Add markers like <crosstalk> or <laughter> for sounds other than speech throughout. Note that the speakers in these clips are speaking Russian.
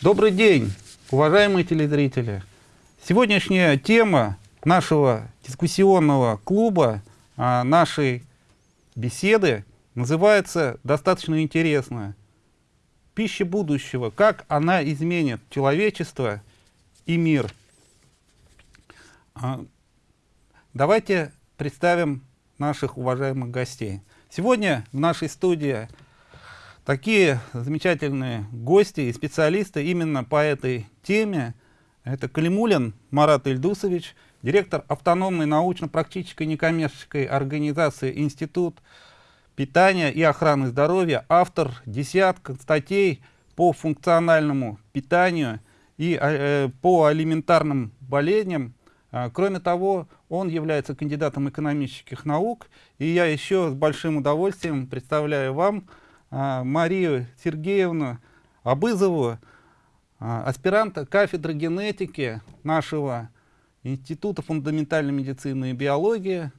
Добрый день, уважаемые телезрители. Сегодняшняя тема нашего дискуссионного клуба, а, нашей беседы называется достаточно интересно. Пища будущего. Как она изменит человечество и мир. А, давайте представим наших уважаемых гостей. Сегодня в нашей студии такие замечательные гости и специалисты именно по этой теме. Это Калимулин Марат Ильдусович, директор автономной научно-практической некоммерческой организации «Институт питания и охраны здоровья», автор десятка статей по функциональному питанию и э, по алиментарным болезням. А, кроме того, он является кандидатом экономических наук, и я еще с большим удовольствием представляю вам Марию Сергеевну Абызову, а, аспиранта кафедры генетики нашего Института фундаментальной медицины и биологии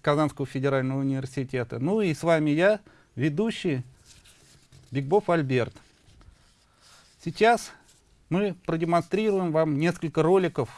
Казанского федерального университета. Ну и с вами я, ведущий Бигбов Альберт. Сейчас мы продемонстрируем вам несколько роликов,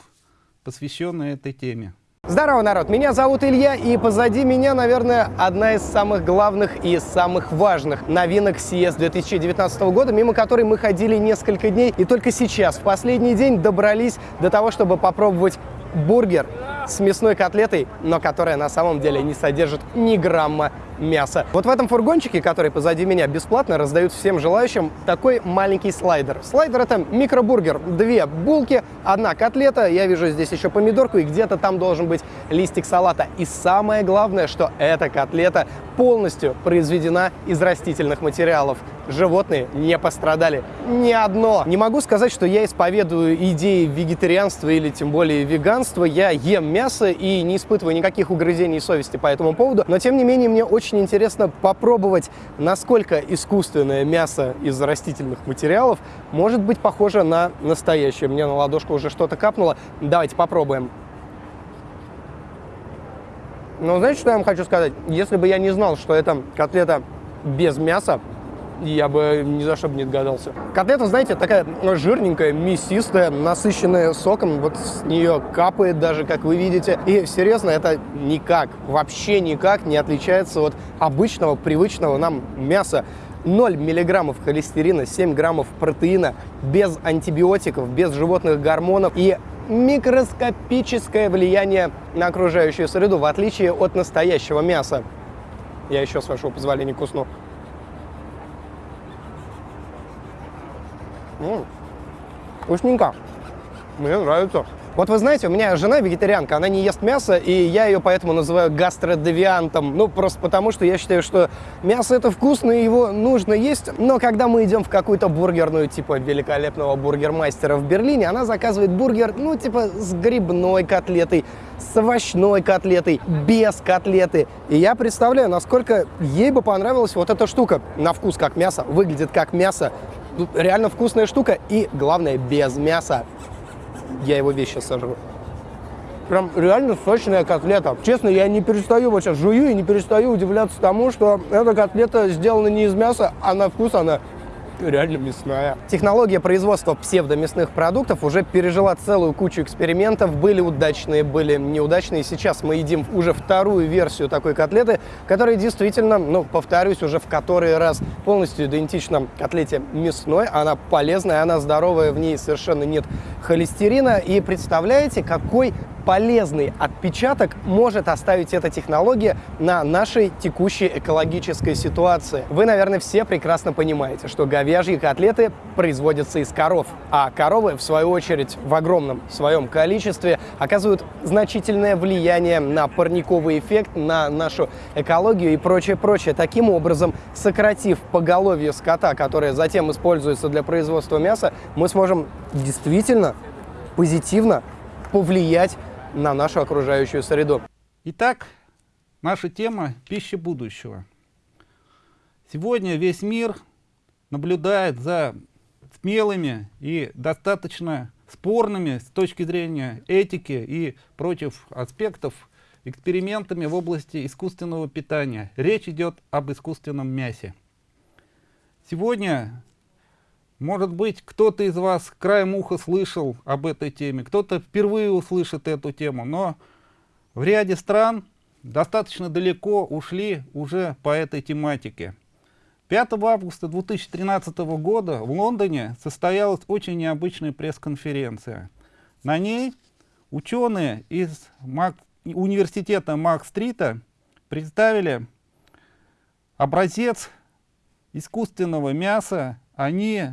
посвященных этой теме. Здорово, народ! Меня зовут Илья, и позади меня, наверное, одна из самых главных и самых важных новинок CES 2019 года, мимо которой мы ходили несколько дней, и только сейчас, в последний день, добрались до того, чтобы попробовать бургер с мясной котлетой, но которая на самом деле не содержит ни грамма мяса. Вот в этом фургончике, который позади меня, бесплатно раздают всем желающим такой маленький слайдер. Слайдер это микробургер. Две булки, одна котлета, я вижу здесь еще помидорку, и где-то там должен быть листик салата. И самое главное, что эта котлета полностью произведена из растительных материалов животные не пострадали. Ни одно. Не могу сказать, что я исповедую идеи вегетарианства или тем более веганства. Я ем мясо и не испытываю никаких угрызений совести по этому поводу. Но тем не менее мне очень интересно попробовать, насколько искусственное мясо из растительных материалов может быть похоже на настоящее. Мне на ладошку уже что-то капнуло. Давайте попробуем. Но знаете, что я вам хочу сказать? Если бы я не знал, что это котлета без мяса, я бы ни за что бы не догадался. Котлета, знаете, такая жирненькая, мясистая, насыщенная соком. Вот с нее капает даже, как вы видите. И серьезно, это никак, вообще никак не отличается от обычного, привычного нам мяса. 0 миллиграммов холестерина, 7 граммов протеина, без антибиотиков, без животных гормонов и микроскопическое влияние на окружающую среду, в отличие от настоящего мяса. Я еще, с вашего позволения, кусну. М -м, вкусненько. Мне нравится. Вот вы знаете, у меня жена вегетарианка, она не ест мясо, и я ее поэтому называю гастродевиантом. Ну, просто потому, что я считаю, что мясо это вкусно, и его нужно есть. Но когда мы идем в какую-то бургерную, типа великолепного бургермастера в Берлине, она заказывает бургер, ну, типа с грибной котлетой, с овощной котлетой, без котлеты. И я представляю, насколько ей бы понравилась вот эта штука. На вкус как мясо, выглядит как мясо. Реально вкусная штука и, главное, без мяса. Я его вещи сожру. Прям реально сочная котлета. Честно, я не перестаю, вот сейчас жую и не перестаю удивляться тому, что эта котлета сделана не из мяса, а на вкус она <laughs> реально мясная. Технология производства псевдомясных продуктов уже пережила целую кучу экспериментов. Были удачные, были неудачные. Сейчас мы едим уже вторую версию такой котлеты, которая действительно, ну, повторюсь, уже в который раз полностью идентична котлете мясной. Она полезная, она здоровая, в ней совершенно нет холестерина. И представляете, какой полезный отпечаток может оставить эта технология на нашей текущей экологической ситуации. Вы, наверное, все прекрасно понимаете, что говяжьи котлеты производятся из коров, а коровы, в свою очередь, в огромном своем количестве оказывают значительное влияние на парниковый эффект, на нашу экологию и прочее, прочее. Таким образом, сократив поголовье скота, которое затем используется для производства мяса, мы сможем действительно позитивно повлиять на нашу окружающую среду. Итак, наша тема – пища будущего. Сегодня весь мир наблюдает за смелыми и достаточно спорными с точки зрения этики и против аспектов экспериментами в области искусственного питания. Речь идет об искусственном мясе. Сегодня Может быть, кто-то из вас краем уха слышал об этой теме, кто-то впервые услышит эту тему, но в ряде стран достаточно далеко ушли уже по этой тематике. 5 августа 2013 года в Лондоне состоялась очень необычная пресс-конференция. На ней ученые из Мак... университета Мак-стрита представили образец искусственного мяса. Они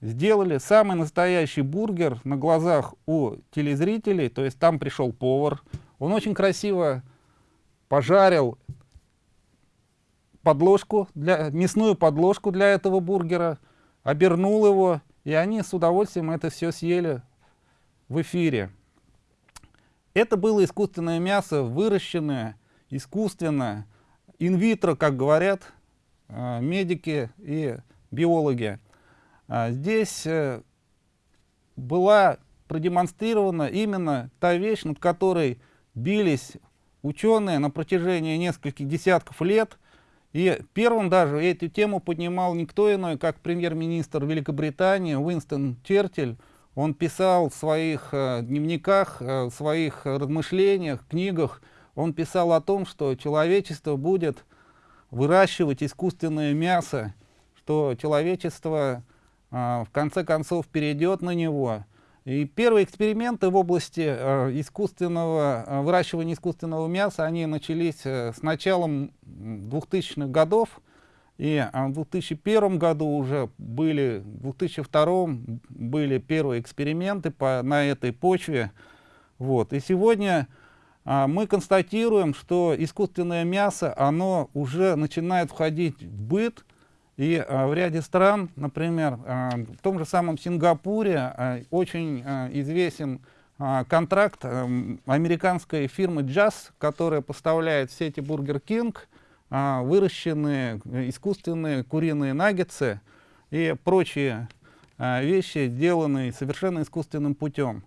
сделали самый настоящий бургер на глазах у телезрителей, то есть там пришел повар, он очень красиво пожарил подложку, для, мясную подложку для этого бургера, обернул его, и они с удовольствием это все съели в эфире. Это было искусственное мясо, выращенное искусственно, инвитро, как говорят э, медики и биологи. А здесь э, была продемонстрирована именно та вещь, над которой бились ученые на протяжении нескольких десятков лет. И первым даже эту тему поднимал никто иной, как премьер-министр Великобритании Уинстон Черчилль. Он писал в своих э, дневниках, э, в своих размышлениях, книгах, он писал о том, что человечество будет выращивать искусственное мясо, что человечество в конце концов перейдет на него. И первые эксперименты в области а, искусственного, а, выращивания искусственного мяса, они начались э, с началом 2000-х годов. И в 2001 году уже были, в 2002 были первые эксперименты по, на этой почве. Вот. И сегодня а, мы констатируем, что искусственное мясо, оно уже начинает входить в быт, и а, в ряде стран, например, а, в том же самом Сингапуре а, очень известен контракт американской фирмы Jazz, которая поставляет в сети Burger King выращенные искусственные куриные наггетсы и прочие вещи, сделанные совершенно искусственным путем.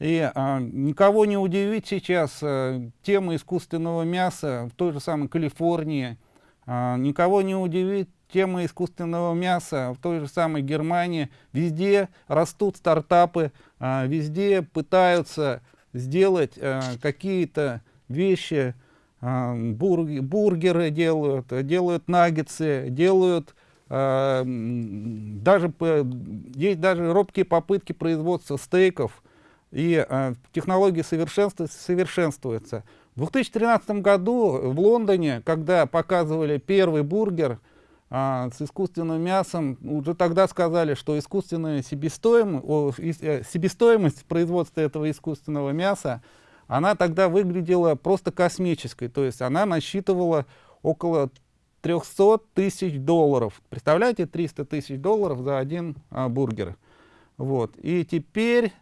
И а, никого не удивить сейчас а, тема искусственного мяса в той же самой Калифорнии, а, никого не удивит тема искусственного мяса в той же самой Германии. Везде растут стартапы, а, везде пытаются сделать а, какие-то вещи, а, бург, бургеры делают, делают наггетсы, делают даже, есть даже робкие попытки производства стейков, и технологии совершенствуются. В 2013 году в Лондоне, когда показывали первый бургер, а, с искусственным мясом, уже тогда сказали, что искусственная себестоимость, э, себестоимость производства этого искусственного мяса, она тогда выглядела просто космической, то есть она насчитывала около 300 тысяч долларов. Представляете, 300 тысяч долларов за один а, бургер. Вот. И теперь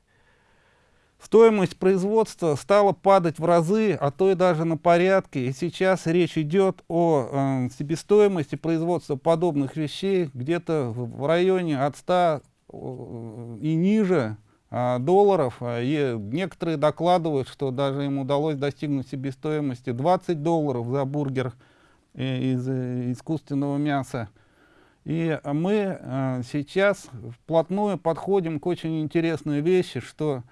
Стоимость производства стала падать в разы, а то и даже на порядки. И сейчас речь идет о э, себестоимости производства подобных вещей где-то в районе от 100 э, и ниже э, долларов. И некоторые докладывают, что даже им удалось достигнуть себестоимости 20 долларов за бургер э, из искусственного мяса. И мы сейчас вплотную подходим к очень интересной вещи, что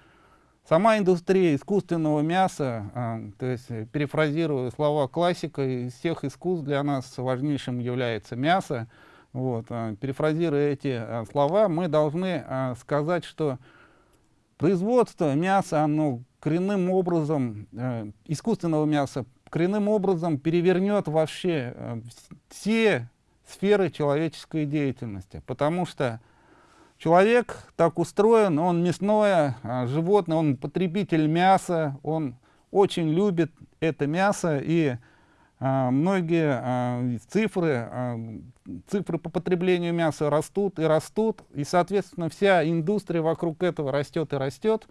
Сама индустрия искусственного мяса, а, то есть э, перефразируя слова классика, из всех искусств для нас важнейшим является мясо. Вот, а, перефразируя эти а, слова, мы должны сказать, что производство мяса, оно коренным образом, а, искусственного мяса, коренным образом перевернет вообще а, все сферы человеческой деятельности, потому что Человек так устроен, он мясное а, животное, он потребитель мяса, он очень любит это мясо, и а, многие а, цифры, цифры по потреблению мяса растут и растут, и, соответственно, вся индустрия вокруг этого растет и растет.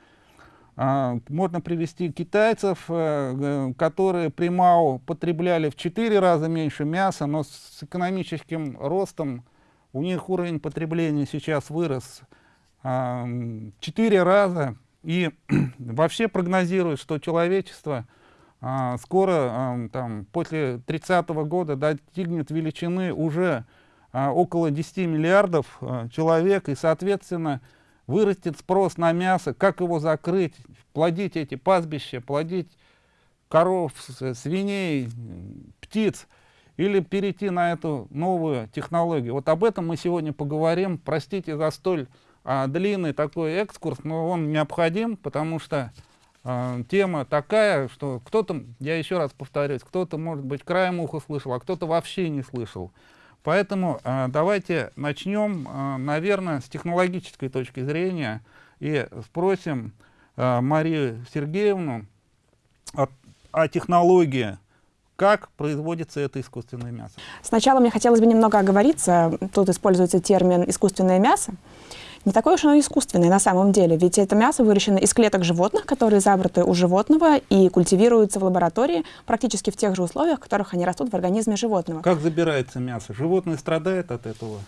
Можно привести китайцев, а, которые при МАО потребляли в 4 раза меньше мяса, но с экономическим ростом у них уровень потребления сейчас вырос а, четыре раза. И <clears throat> вообще прогнозируют, что человечество а, скоро, а, там, после 30 -го года, достигнет величины уже а, около 10 миллиардов а, человек, и, соответственно, вырастет спрос на мясо, как его закрыть, плодить эти пастбища, плодить коров, свиней, птиц, или перейти на эту новую технологию. Вот об этом мы сегодня поговорим. Простите за столь а, длинный такой экскурс, но он необходим, потому что а, тема такая, что кто-то, я еще раз повторюсь, кто-то, может быть, краем уха слышал, а кто-то вообще не слышал. Поэтому а, давайте начнем, а, наверное, с технологической точки зрения и спросим а, Марию Сергеевну о, о технологии, как производится это искусственное мясо. Сначала мне хотелось бы немного оговориться. Тут используется термин «искусственное мясо». Не такое уж оно искусственное на самом деле, ведь это мясо выращено из клеток животных, которые забраты у животного и культивируются в лаборатории практически в тех же условиях, в которых они растут в организме животного. Как забирается мясо? Животное страдает от этого?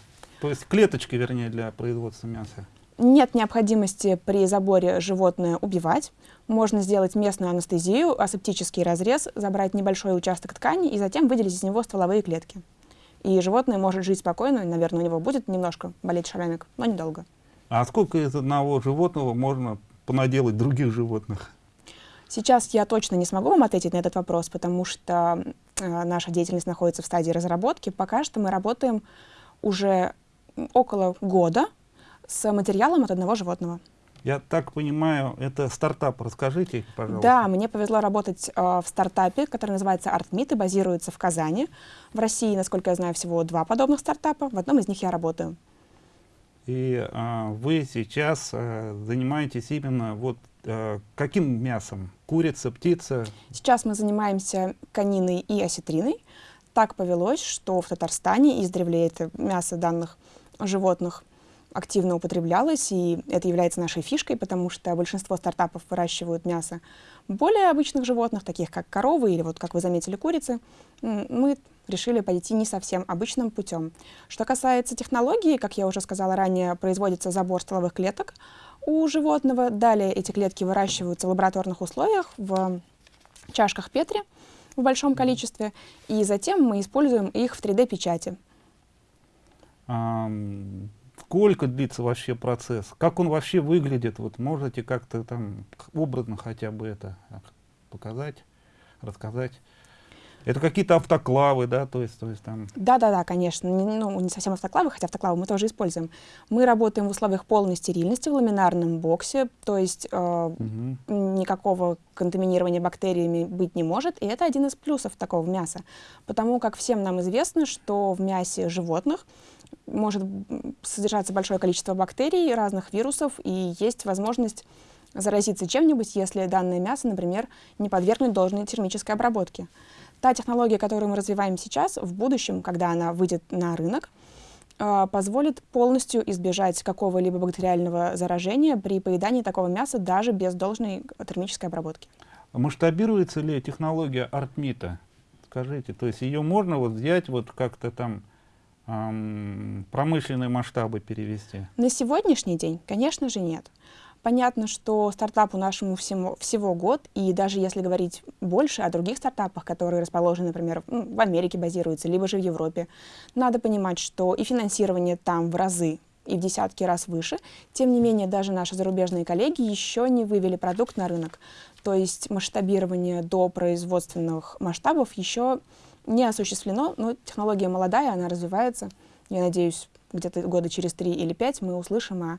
То есть клеточки, вернее, для производства мяса? Нет необходимости при заборе животное убивать. Можно сделать местную анестезию, асептический разрез, забрать небольшой участок ткани и затем выделить из него стволовые клетки. И животное может жить спокойно, наверное, у него будет немножко болеть шрамик, но недолго. А сколько из одного животного можно понаделать других животных? Сейчас я точно не смогу вам ответить на этот вопрос, потому что э, наша деятельность находится в стадии разработки. Пока что мы работаем уже около года с материалом от одного животного. Я так понимаю, это стартап. Расскажите, пожалуйста. Да, мне повезло работать э, в стартапе, который называется ArtMeet и базируется в Казани. В России, насколько я знаю, всего два подобных стартапа. В одном из них я работаю. И а, вы сейчас а, занимаетесь именно вот а, каким мясом? Курица, птица? Сейчас мы занимаемся кониной и осетриной. Так повелось, что в Татарстане издревле это мясо данных животных активно употреблялось, и это является нашей фишкой, потому что большинство стартапов выращивают мясо более обычных животных, таких как коровы или, вот как вы заметили, курицы. Мы решили пойти не совсем обычным путем. Что касается технологии, как я уже сказала ранее, производится забор стволовых клеток у животного. Далее эти клетки выращиваются в лабораторных условиях в чашках Петри в большом количестве, и затем мы используем их в 3D-печати. Um Сколько длится вообще процесс? Как он вообще выглядит? Вот можете как-то там образно хотя бы это показать, рассказать? Это какие-то автоклавы, да, то есть, то есть там... Да-да-да, конечно, не, ну, не совсем автоклавы, хотя автоклавы мы тоже используем. Мы работаем в условиях полной стерильности в ламинарном боксе, то есть э, угу. никакого контаминирования бактериями быть не может, и это один из плюсов такого мяса, потому как всем нам известно, что в мясе животных может содержаться большое количество бактерий, разных вирусов, и есть возможность заразиться чем-нибудь, если данное мясо, например, не подвергнуть должной термической обработке. Та технология, которую мы развиваем сейчас, в будущем, когда она выйдет на рынок, э, позволит полностью избежать какого-либо бактериального заражения при поедании такого мяса даже без должной термической обработки. Масштабируется ли технология артмита? Скажите, то есть ее можно вот взять вот как-то там промышленные масштабы перевести? На сегодняшний день, конечно же, нет. Понятно, что стартапу нашему всему, всего год, и даже если говорить больше о других стартапах, которые расположены, например, в Америке базируются, либо же в Европе, надо понимать, что и финансирование там в разы и в десятки раз выше. Тем не менее, даже наши зарубежные коллеги еще не вывели продукт на рынок. То есть масштабирование до производственных масштабов еще не осуществлено, но технология молодая, она развивается. Я надеюсь, где-то года через три или пять мы услышим о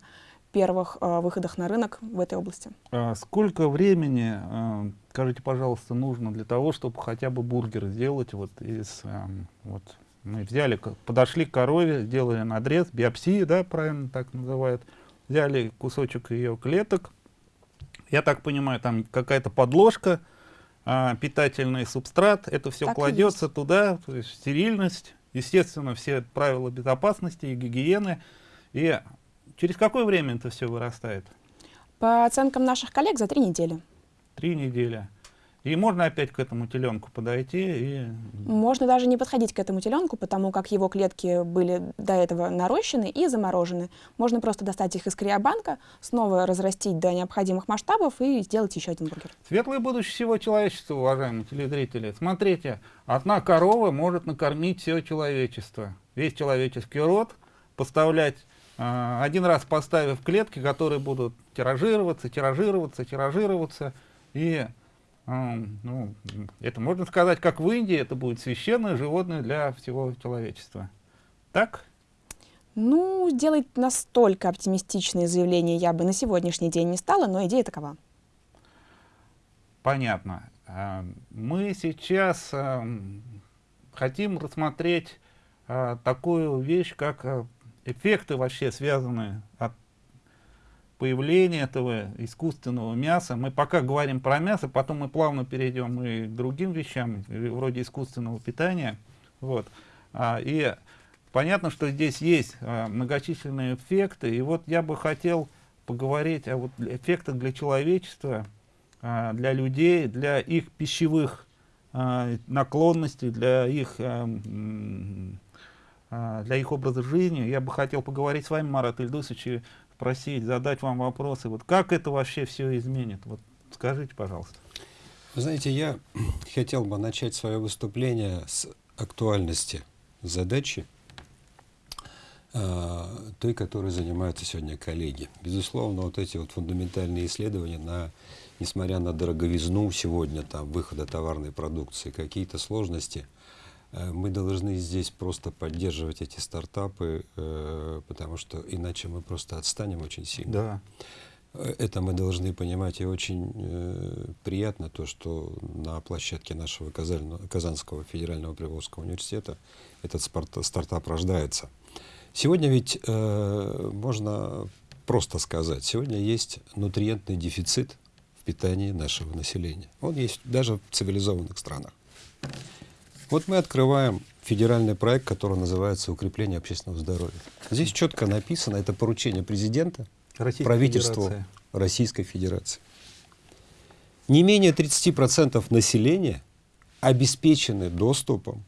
первых э, выходах на рынок в этой области. А сколько времени, э, скажите, пожалуйста, нужно для того, чтобы хотя бы бургер сделать вот из, э, вот мы взяли, подошли к корове, сделали надрез, биопсии, да, правильно так называют, взяли кусочек ее клеток, я так понимаю, там какая-то подложка, а, питательный субстрат, это все так кладется туда, то есть стерильность, естественно, все правила безопасности и гигиены. И через какое время это все вырастает? По оценкам наших коллег, за три недели. Три недели. И можно опять к этому теленку подойти и... Можно даже не подходить к этому теленку, потому как его клетки были до этого нарощены и заморожены. Можно просто достать их из криобанка, снова разрастить до необходимых масштабов и сделать еще один бургер. Светлое будущее всего человечества, уважаемые телезрители. Смотрите, одна корова может накормить все человечество, весь человеческий род, поставлять э, один раз поставив клетки, которые будут тиражироваться, тиражироваться, тиражироваться и ну, это можно сказать, как в Индии, это будет священное животное для всего человечества. Так? Ну, сделать настолько оптимистичные заявления я бы на сегодняшний день не стала, но идея такова. Понятно. А, мы сейчас хотим рассмотреть а, такую вещь, как а, эффекты вообще связанные от появления этого искусственного мяса. Мы пока говорим про мясо, потом мы плавно перейдем и к другим вещам, вроде искусственного питания. Вот. А, и понятно, что здесь есть а, многочисленные эффекты. И вот я бы хотел поговорить о вот эффектах для человечества, а, для людей, для их пищевых а, наклонностей, для их, а, а, для их образа жизни. Я бы хотел поговорить с вами, Марат Ильдусович, спросить, задать вам вопросы. Вот как это вообще все изменит? Вот скажите, пожалуйста. Вы знаете, я <clears throat> хотел бы начать свое выступление с актуальности задачи, э, той, которой занимаются сегодня коллеги. Безусловно, вот эти вот фундаментальные исследования, на, несмотря на дороговизну сегодня, там, выхода товарной продукции, какие-то сложности – мы должны здесь просто поддерживать эти стартапы, э, потому что иначе мы просто отстанем очень сильно. Да. Э, это мы должны понимать, и очень приятно то, что на площадке нашего Казанского федерального Приволжского университета этот стартап рождается. Сегодня ведь можно просто сказать, сегодня есть нутриентный дефицит в питании нашего населения. Он есть даже в цивилизованных странах. Вот мы открываем федеральный проект, который называется «Укрепление общественного здоровья». Здесь четко написано, это поручение президента, Российской правительству Федерации. Российской Федерации. Не менее 30% населения обеспечены доступом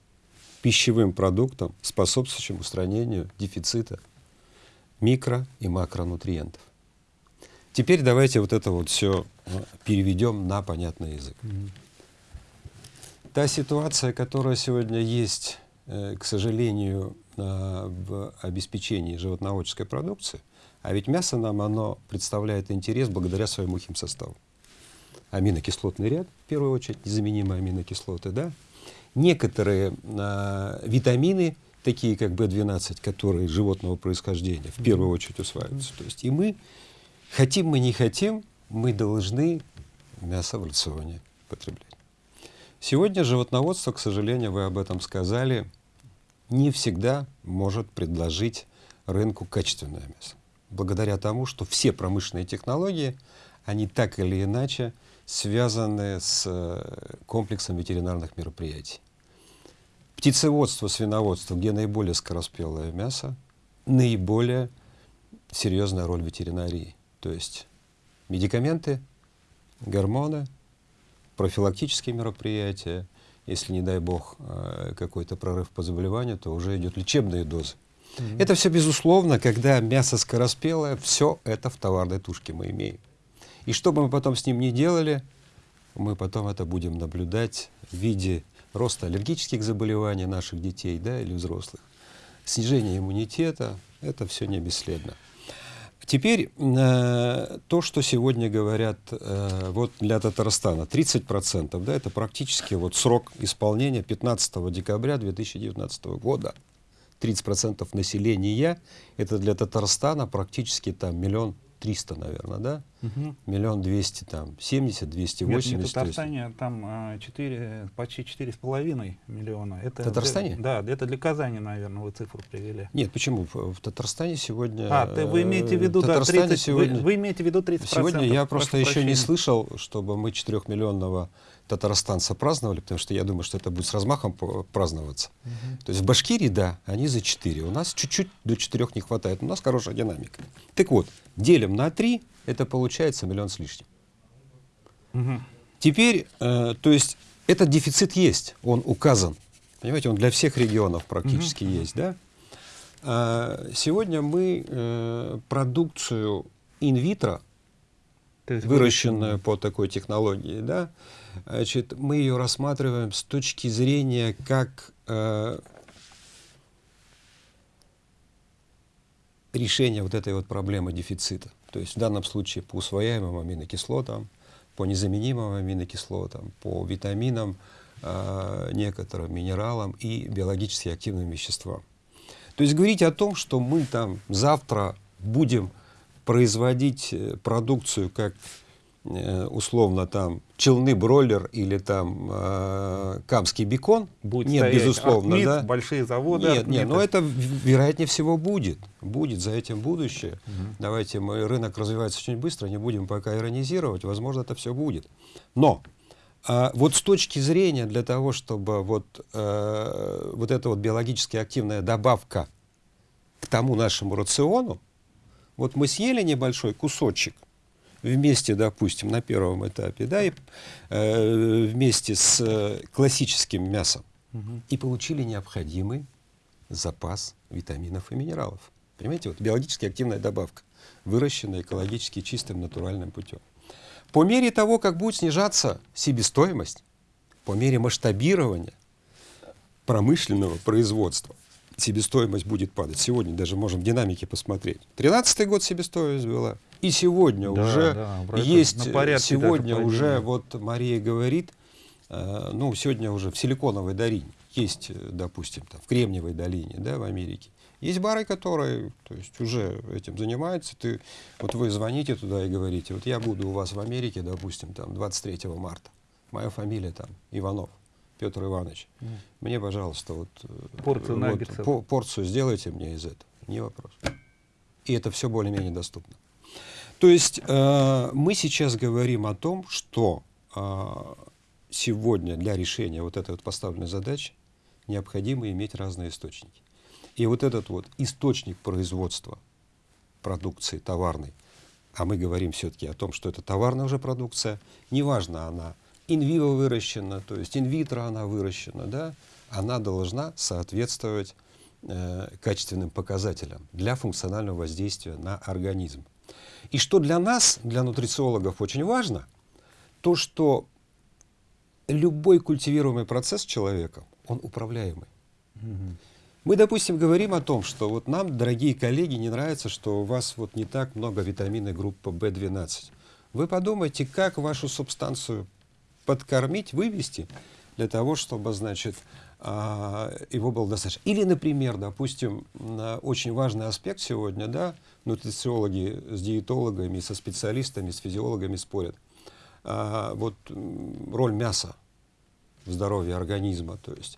к пищевым продуктам, способствующим устранению дефицита микро- и макронутриентов. Теперь давайте вот это вот все э, переведем на понятный язык. Та ситуация, которая сегодня есть, э, к сожалению, э, в обеспечении животноводческой продукции, а ведь мясо нам оно представляет интерес благодаря своему химсоставу. Аминокислотный ряд, в первую очередь, незаменимые аминокислоты, да? Некоторые э, витамины, такие как В12, которые животного происхождения, в первую очередь усваиваются. То есть и мы, хотим мы не хотим, мы должны мясо в рационе потреблять. Сегодня животноводство, к сожалению, вы об этом сказали, не всегда может предложить рынку качественное мясо. Благодаря тому, что все промышленные технологии, они так или иначе связаны с э, комплексом ветеринарных мероприятий. Птицеводство, свиноводство, где наиболее скороспелое мясо, наиболее серьезная роль ветеринарии. То есть медикаменты, гормоны, профилактические мероприятия. Если, не дай бог, э, какой-то прорыв по заболеванию, то уже идет лечебные дозы. Mm -hmm. Это все безусловно, когда мясо скороспелое, все это в товарной тушке мы имеем. И что бы мы потом с ним ни делали, мы потом это будем наблюдать в виде роста аллергических заболеваний наших детей да, или взрослых, снижения иммунитета, это все не бесследно. Теперь э, то, что сегодня говорят э, вот для Татарстана, 30%, да, это практически вот срок исполнения 15 декабря 2019 года. 30% населения, это для Татарстана практически там миллион 300, наверное, да? Миллион двести там, 70, 280. Нет, не Татарстане, а там а, 4, почти четыре с половиной миллиона. Это Татарстане? Для, да, это для Казани, наверное, вы цифру привели. Нет, почему? В Татарстане сегодня... А, ты, вы имеете в виду, да, 30, сегодня, вы, вы имеете в виду 30%. Сегодня я просто еще прощения. не слышал, чтобы мы 4-миллионного татарстанцы праздновали, потому что я думаю, что это будет с размахом праздноваться. Uh -huh. То есть в Башкирии, да, они за 4. У нас чуть-чуть до 4 не хватает. У нас хорошая динамика. Так вот, делим на 3, это получается миллион с лишним. Uh -huh. Теперь, э, то есть этот дефицит есть, он указан. Понимаете, он для всех регионов практически. Uh -huh. есть, да? А, сегодня мы э, продукцию инвитро выращенную по такой технологии, да, значит, мы ее рассматриваем с точки зрения как э, решения вот этой вот проблемы дефицита. То есть в данном случае по усвояемым аминокислотам, по незаменимым аминокислотам, по витаминам, э, некоторым минералам и биологически активным веществам. То есть говорить о том, что мы там завтра будем производить э, продукцию как э, условно там челны бройлер или там э, камский бекон? Будет нет безусловно Ахмит, да. большие заводы нет нет но это вероятнее всего будет будет за этим будущее. Угу. давайте мы рынок развивается очень быстро не будем пока иронизировать возможно это все будет. Но а вот с точки зрения для того чтобы вот э, вот эта вот биологически активная добавка к тому нашему рациону вот мы съели небольшой кусочек вместе, допустим, на первом этапе, да, и, э, вместе с э, классическим мясом, угу. и получили необходимый запас витаминов и минералов. Понимаете, вот биологически активная добавка, выращенная экологически чистым натуральным путем. По мере того, как будет снижаться себестоимость, по мере масштабирования промышленного производства, себестоимость будет падать. Сегодня даже можем в динамике посмотреть. 13 год себестоимость была. И сегодня да, уже да, есть, сегодня уже, вот Мария говорит, э, ну, сегодня уже в Силиконовой долине, есть, э, допустим, там, в Кремниевой долине, да, в Америке, есть бары, которые то есть, уже этим занимаются. Ты, вот вы звоните туда и говорите, вот я буду у вас в Америке, допустим, там, 23 марта. Моя фамилия там Иванов. Петр Иванович, mm. мне, пожалуйста, вот, э, порцию, вот, по, порцию сделайте мне из этого. Не вопрос. И это все более-менее доступно. То есть э, мы сейчас говорим о том, что э, сегодня для решения вот этой вот поставленной задачи необходимо иметь разные источники. И вот этот вот источник производства продукции товарной, а мы говорим все-таки о том, что это товарная уже продукция, неважно она инвиво выращена, то есть инвитро она выращена, да, она должна соответствовать э, качественным показателям для функционального воздействия на организм. И что для нас, для нутрициологов, очень важно, то, что любой культивируемый процесс человека, он управляемый. Угу. Мы, допустим, говорим о том, что вот нам, дорогие коллеги, не нравится, что у вас вот не так много витамина группы В12. Вы подумайте, как вашу субстанцию подкормить, вывести, для того, чтобы, значит, а, его было достаточно. Или, например, допустим, очень важный аспект сегодня, да, нутрициологи с диетологами, со специалистами, с физиологами спорят. А, вот роль мяса в здоровье организма. То есть,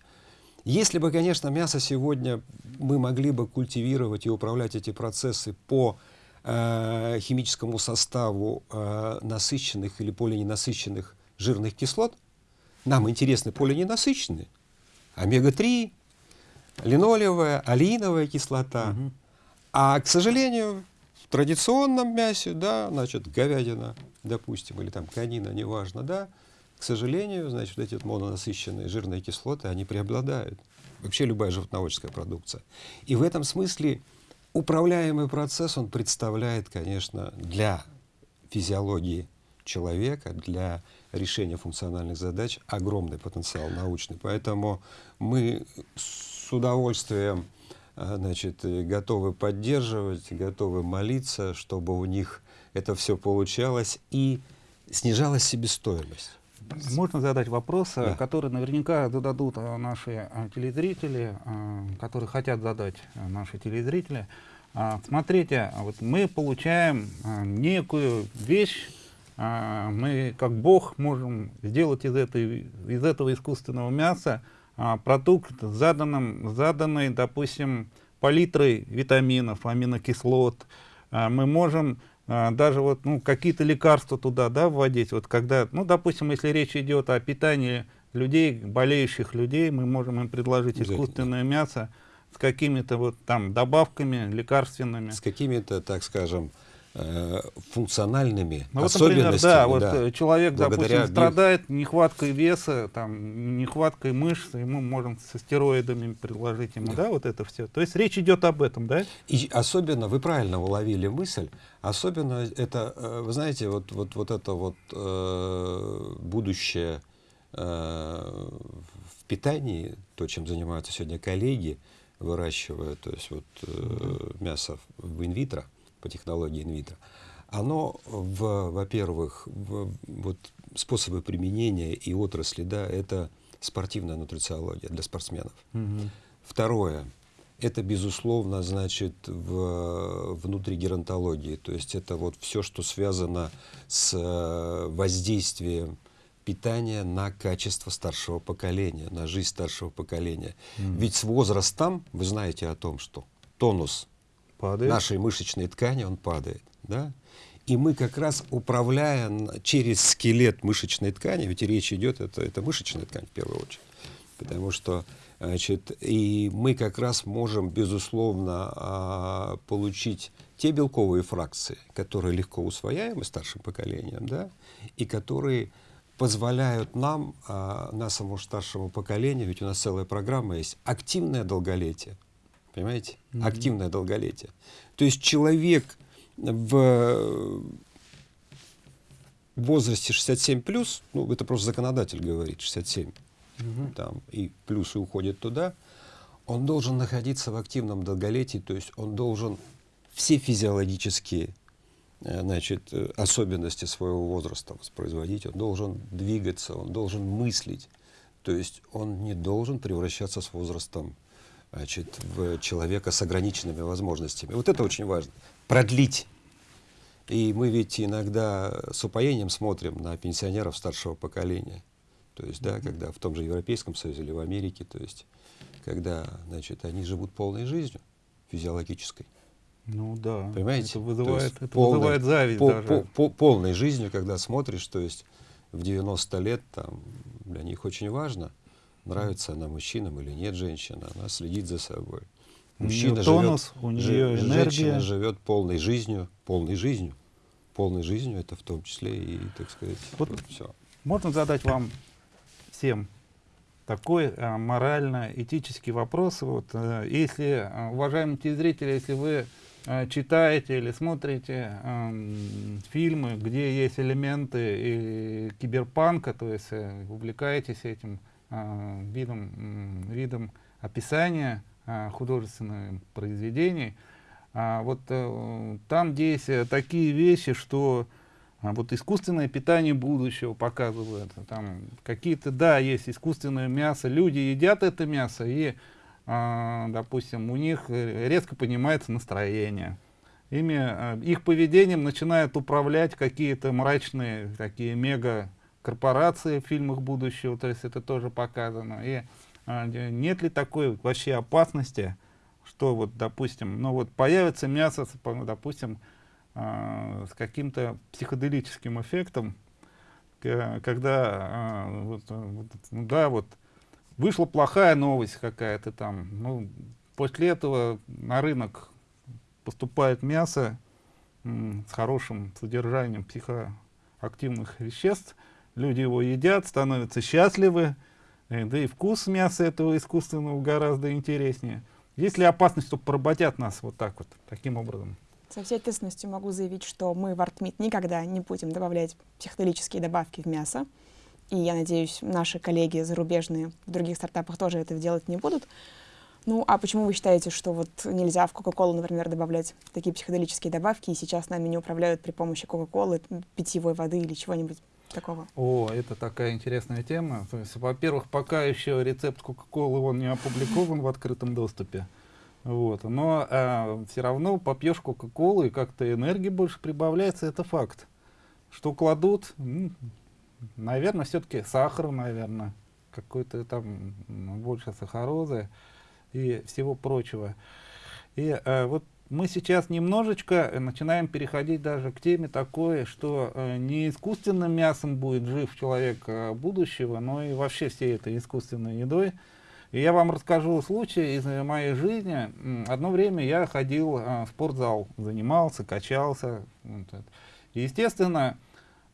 если бы, конечно, мясо сегодня мы могли бы культивировать и управлять эти процессы по э, химическому составу э, насыщенных или полиненасыщенных жирных кислот, нам интересны полиненасыщенные, омега-3, линолевая, алииновая кислота. Угу. А, к сожалению, в традиционном мясе, да, значит, говядина, допустим, или там конина, неважно, да, к сожалению, значит, эти вот мононасыщенные жирные кислоты, они преобладают. Вообще любая животноводческая продукция. И в этом смысле управляемый процесс, он представляет, конечно, для физиологии человека, для решения функциональных задач огромный потенциал научный. Поэтому мы с удовольствием а, значит, готовы поддерживать, готовы молиться, чтобы у них это все получалось и снижалась себестоимость. Можно задать вопрос, да. который наверняка зададут а, наши а, телезрители, которые хотят задать наши телезрители. Смотрите, вот мы получаем некую вещь, а, мы как Бог можем сделать из, этой, из этого искусственного мяса а, продукт с заданным, заданной, допустим, палитрой витаминов, аминокислот. А, мы можем даже вот, ну, какие-то лекарства туда да, вводить. Вот когда, ну, допустим, если речь идет о питании людей, болеющих людей, мы можем им предложить искусственное мясо с какими-то вот там добавками лекарственными. С какими-то, так скажем, функциональными Ну, вот, например, да, вот да. э, человек, Благодаря допустим, страдает нехваткой веса, там, нехваткой мышц, и мы можем со стероидами предложить ему, да, вот это все. То есть речь идет об этом, да? И особенно, вы правильно уловили мысль, особенно это, э, вы знаете, вот, вот, вот это вот э, будущее э, в питании, то, чем занимаются сегодня коллеги, выращивая, то есть вот э, мясо в инвитро, по технологии инвитро, оно, в, во-первых, в, вот способы применения и отрасли, да, это спортивная нутрициология для спортсменов. Второе, это, безусловно, значит, в, внутри геронтологии. То есть это вот все, что связано с э, воздействием питания на качество старшего поколения, на жизнь старшего поколения. Ведь с возрастом, вы знаете о том, что тонус Падает. нашей мышечной ткани, он падает. Да? И мы как раз, управляя через скелет мышечной ткани, ведь речь идет, это, это мышечная ткань в первую очередь, потому что значит, и мы как раз можем, безусловно, а, получить те белковые фракции, которые легко усвояемы старшим поколением, да, и которые позволяют нам, а, нашему старшему поколению, ведь у нас целая программа есть, активное долголетие. Понимаете? Активное долголетие. То есть человек в возрасте 67 плюс, ну это просто законодатель говорит, 67, там, и плюсы уходят туда, он должен находиться в активном долголетии, то есть он должен все физиологические э, значит, э, особенности своего возраста воспроизводить, он должен двигаться, он должен мыслить, то есть он не должен превращаться с возрастом значит, в человека с ограниченными возможностями. Вот это очень важно. Продлить. И мы ведь иногда с упоением смотрим на пенсионеров старшего поколения. То есть, да, когда в том же Европейском Союзе или в Америке, то есть, когда, значит, они живут полной жизнью физиологической. Ну да. Понимаете? Это То вызывает, есть это полной- вызывает зависть по- даже. по- по- полной жизнью, когда смотришь, то есть в 90 лет там, для них очень важно, нравится она мужчинам или нет женщина, она следит за собой. У Мужчина тонус, живет, у жи- неё энергия. женщина живет полной жизнью, полной жизнью, полной жизнью, это в том числе и, так сказать, Вот вот все. Можно задать вам всем такой а, морально-этический вопрос. Вот, э, если, а, уважаемые телезрители, если вы а, читаете или смотрите ам, фильмы, где есть элементы и киберпанка, то есть э, увлекаетесь этим а, видом, м, видом описания а, художественных произведений, а, вот э, там есть э, такие вещи, что вот искусственное питание будущего показывают. Там какие-то, да, есть искусственное мясо. Люди едят это мясо, и, допустим, у них э, резко поднимается настроение. Ими, их поведением начинают управлять какие-то мрачные такие мега корпорации в фильмах будущего, то есть это тоже показано. И а, нет ли такой вообще опасности, что вот, допустим, ну вот появится мясо, допустим, а, с каким-то психоделическим эффектом, когда, а, вот, а, вот, ну да, вот вышла плохая новость какая-то там, ну, после этого на рынок поступает мясо с хорошим содержанием психоактивных веществ, люди его едят, становятся счастливы, э, да и вкус мяса этого искусственного гораздо интереснее. Есть ли опасность, что поработят нас вот так вот, таким образом? Со всей ответственностью могу заявить, что мы в ArtMeat никогда не будем добавлять психоделические добавки в мясо. И я надеюсь, наши коллеги зарубежные в других стартапах тоже это делать не будут. Ну, а почему вы считаете, что вот нельзя в Кока-Колу, например, добавлять такие психоделические добавки, и сейчас нами не управляют при помощи Кока-Колы, питьевой воды или чего-нибудь такого? О, это такая интересная тема. Во-первых, пока еще рецепт Кока-Колы он не опубликован в открытом доступе. Вот. Но все равно попьешь Кока-Колу и как-то энергии больше прибавляется, это факт. Что кладут? Наверное, все-таки сахар, наверное, какой-то там больше сахарозы и всего прочего. И э, вот мы сейчас немножечко э, начинаем переходить даже к теме такой, что э, не искусственным мясом будет жив человек э, будущего, но и вообще всей этой искусственной едой. И я вам расскажу случай из моей жизни. Одно время я ходил в спортзал, занимался, качался. И, естественно,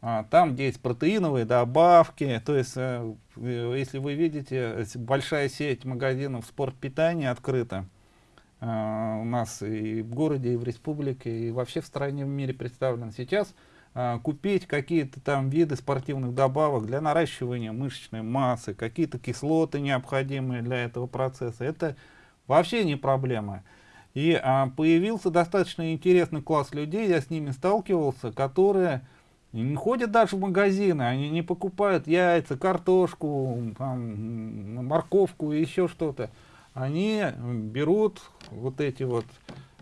там, где есть протеиновые добавки, то есть, э, если вы видите, большая сеть магазинов спортпитания открыта, у нас и в городе, и в республике, и вообще в стране, в мире представлен. Сейчас uh, купить какие-то там виды спортивных добавок для наращивания мышечной массы, какие-то кислоты необходимые для этого процесса, это вообще не проблема. И uh, появился достаточно интересный класс людей, я с ними сталкивался, которые не ходят даже в магазины, они не покупают яйца, картошку, там, морковку и еще что-то они берут вот эти вот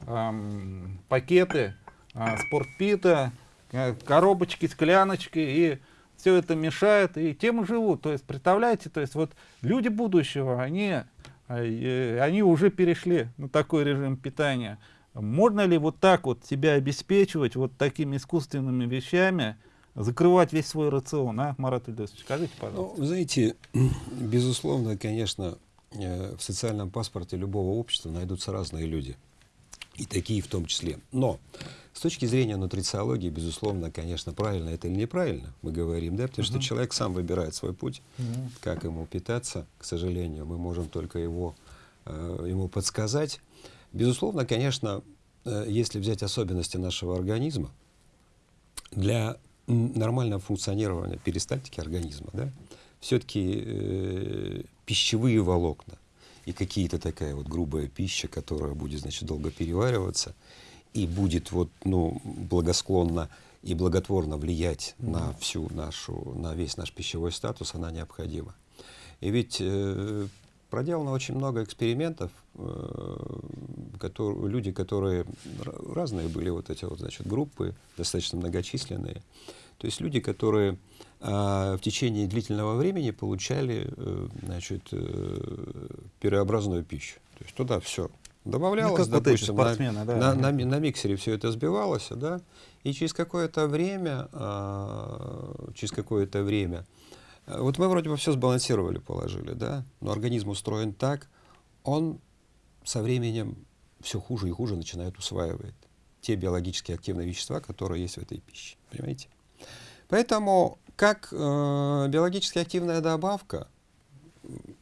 эм, пакеты э, спортпита, э, коробочки, скляночки, и все это мешает, и тем и живут. То есть, представляете, то есть вот люди будущего, они, э, они уже перешли на такой режим питания. Можно ли вот так вот себя обеспечивать вот такими искусственными вещами, закрывать весь свой рацион, а, Марат Ильдосович, скажите, пожалуйста. Ну, знаете, <clears throat> безусловно, конечно, в социальном паспорте любого общества найдутся разные люди. И такие в том числе. Но с точки зрения нутрициологии, безусловно, конечно, правильно это или неправильно, мы говорим, да, потому -huh. что человек сам выбирает свой путь, -huh. как ему питаться, к сожалению, мы можем только его, э, ему подсказать. Безусловно, конечно, э, если взять особенности нашего организма, для нормального функционирования перистальтики организма, да, все-таки э, пищевые волокна и какие-то такая вот грубая пища, которая будет, значит, долго перевариваться и будет вот, ну, благосклонно и благотворно влиять mm -hmm. на всю нашу, на весь наш пищевой статус, она необходима. И ведь э, проделано очень много экспериментов, э, которые, люди, которые разные были вот эти вот, значит, группы, достаточно многочисленные, то есть люди, которые в течение длительного времени получали э, значит, э, пирообразную пищу. То есть туда все добавлялось, ну, допустим, вот на, да. на, на, на миксере все это сбивалось, да, и через какое-то время, а, через какое-то время, э, вот мы вроде бы все сбалансировали, положили, да, но организм устроен так, он со временем все хуже и хуже начинает усваивать те биологически активные вещества, которые есть в этой пище, понимаете? Поэтому как э, биологически активная добавка,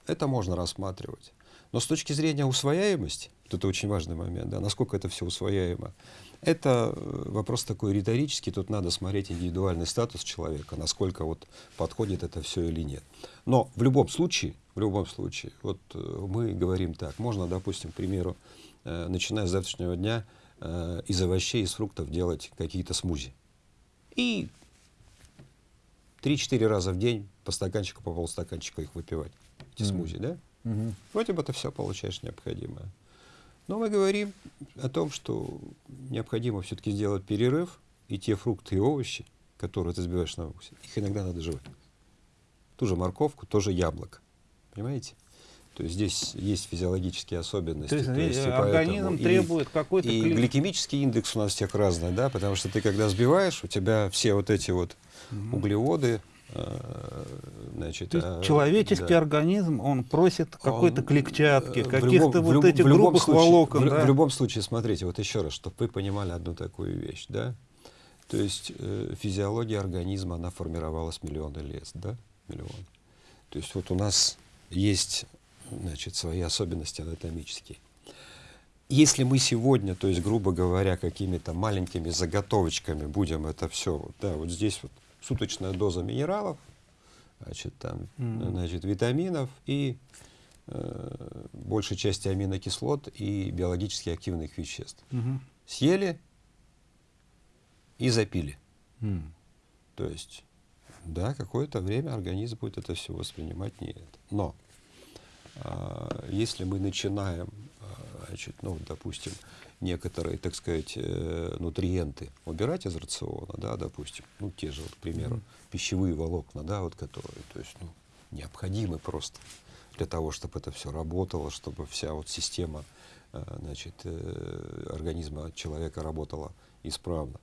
это можно рассматривать. Но с точки зрения усвояемости, вот это очень важный момент, да, насколько это все усвояемо, это э, вопрос такой риторический, тут надо смотреть индивидуальный статус человека, насколько вот подходит это все или нет. Но в любом случае, в любом случае, вот э, мы говорим так, можно, допустим, к примеру, э, начиная с завтрашнего дня, э, из овощей, из фруктов делать какие-то смузи. И 3-4 раза в день по стаканчику, по полстаканчика их выпивать, эти mm. смузи, да? Mm -hmm. Вроде бы ты все получаешь необходимое. Но мы говорим о том, что необходимо все-таки сделать перерыв, и те фрукты и овощи, которые ты сбиваешь на укусе, их иногда надо жевать. Ту же морковку, тоже яблоко. Понимаете? То есть здесь есть физиологические особенности. То есть, то есть организм требует какой-то... И клин... гликемический индекс у нас всех разный, да, потому что ты когда сбиваешь, у тебя все вот эти вот угу. углеводы, э, Значит, а, человеческий да. организм, он просит какой-то клетчатки, каких-то вот этих грубых случае, волокон. В, да? в любом случае, смотрите, вот еще раз, чтобы вы понимали одну такую вещь, да? То есть э, физиология организма, она формировалась миллионы лет, да? Миллион. То есть вот у нас есть, значит, свои особенности анатомические. Если мы сегодня, то есть, грубо говоря, какими-то маленькими заготовочками будем это все, да, вот здесь вот суточная доза минералов, значит, там, mm. значит, витаминов и э, большей части аминокислот и биологически активных веществ. Mm -hmm. Съели и запили. Mm. То есть, да, какое-то время организм будет это все воспринимать не это. Но если мы начинаем, э, значит, ну, допустим, некоторые, так сказать, э, нутриенты убирать из рациона, да, допустим, ну, те же, вот, к примеру, mm -hmm. пищевые волокна, да, вот, которые, то есть, ну, необходимы просто для того, чтобы это все работало, чтобы вся вот система, э, значит, э, организма человека работала исправно.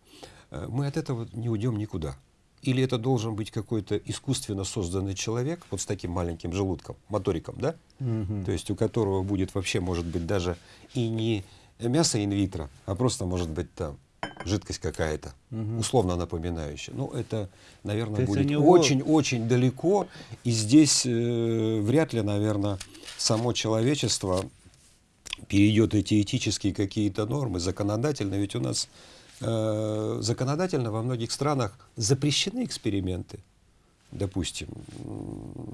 Мы от этого не уйдем никуда. Или это должен быть какой-то искусственно созданный человек, вот с таким маленьким желудком, моториком, да? Мгм. То есть у которого будет вообще, может быть, даже и не мясо инвитро, а просто, может быть, там жидкость какая-то, условно напоминающая. Ну, это, То наверное, у будет него- очень-очень далеко. И здесь э, вряд ли, наверное, само человечество перейдет эти этические какие-то нормы, законодательно. Ведь у нас э, законодательно во многих странах запрещены эксперименты. Допустим,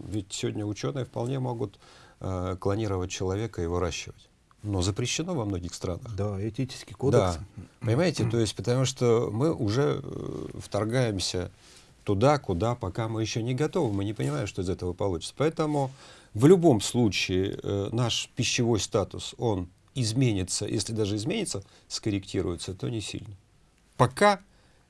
ведь сегодня ученые вполне могут э, клонировать человека и выращивать. Но запрещено во многих странах. Да, этический кодекс. Да, понимаете, то есть потому что мы уже э, вторгаемся туда, куда пока мы еще не готовы, мы не понимаем, что из этого получится. Поэтому в любом случае э, наш пищевой статус, он изменится, если даже изменится, скорректируется, то не сильно. Пока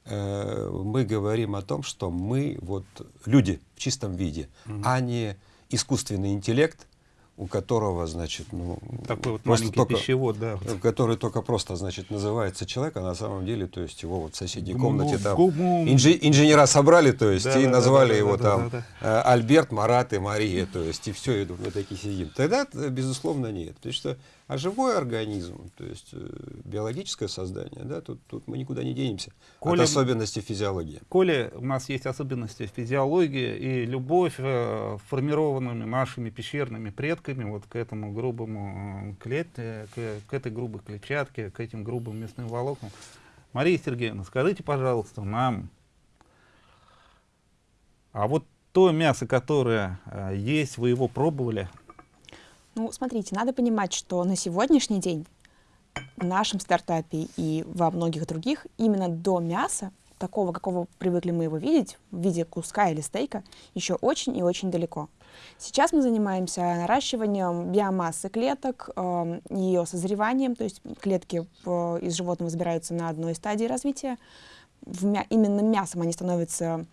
э, мы говорим о том, что мы вот люди в чистом виде, а не искусственный интеллект, у которого, значит, ну, Такой вот просто маленький только- пищевод, да. Который только просто, значит, называется человек, а на самом деле, то есть его вот в соседней комнате там гуму. инжи- инженера собрали, то есть, Да, и да, да, назвали да, его да, там да, э, Альберт, Марат и Мария, то есть, и все, и мы такие сидим. Тогда, безусловно, нет. То есть, что, а живой организм, то есть, э, биологическое создание, да, тут, тут мы никуда не денемся Коля- от особенностей физиологии. Коли у нас есть особенности физиологии и любовь, э, формированными нашими пещерными предками вот к этому грубому э, клет, э, к, к этой грубой клетчатке, к этим грубым мясным волокнам. Мария Сергеевна, скажите, пожалуйста, нам, а вот то мясо, которое э, есть, вы его пробовали? Ну, смотрите, надо понимать, что на сегодняшний день в нашем стартапе и во многих других именно до мяса, такого, какого привыкли мы его видеть, в виде куска или стейка, еще очень и очень далеко. Сейчас мы занимаемся наращиванием биомассы клеток, эм, ее созреванием, то есть клетки э, из животного забираются на одной стадии развития. Именно мясом они становятся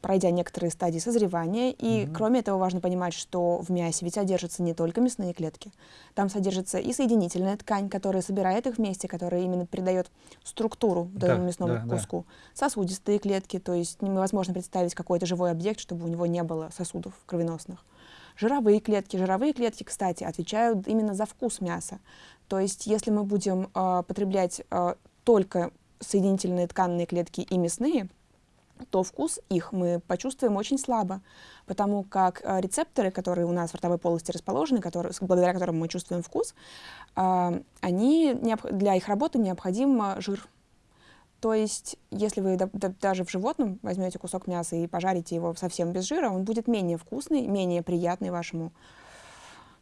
пройдя некоторые стадии созревания. И кроме этого важно понимать, что в мясе ведь содержатся не только мясные клетки. Там содержится и соединительная ткань, которая собирает их вместе, которая именно придает структуру Да, этому мясному да, да. куску. Сосудистые клетки, то есть невозможно представить какой-то живой объект, чтобы у него не было сосудов кровеносных. Жировые клетки. Жировые клетки, кстати, отвечают именно за вкус мяса. То есть если мы будем э, потреблять э, только соединительные тканные клетки и мясные, то вкус их мы почувствуем очень слабо, потому как э, рецепторы, которые у нас в ротовой полости расположены, которые, благодаря которым мы чувствуем вкус, а, они, для их работы необходим а, жир. То есть, если вы да- да- даже в животном возьмете кусок мяса и пожарите его совсем без жира, он будет менее вкусный, менее приятный вашему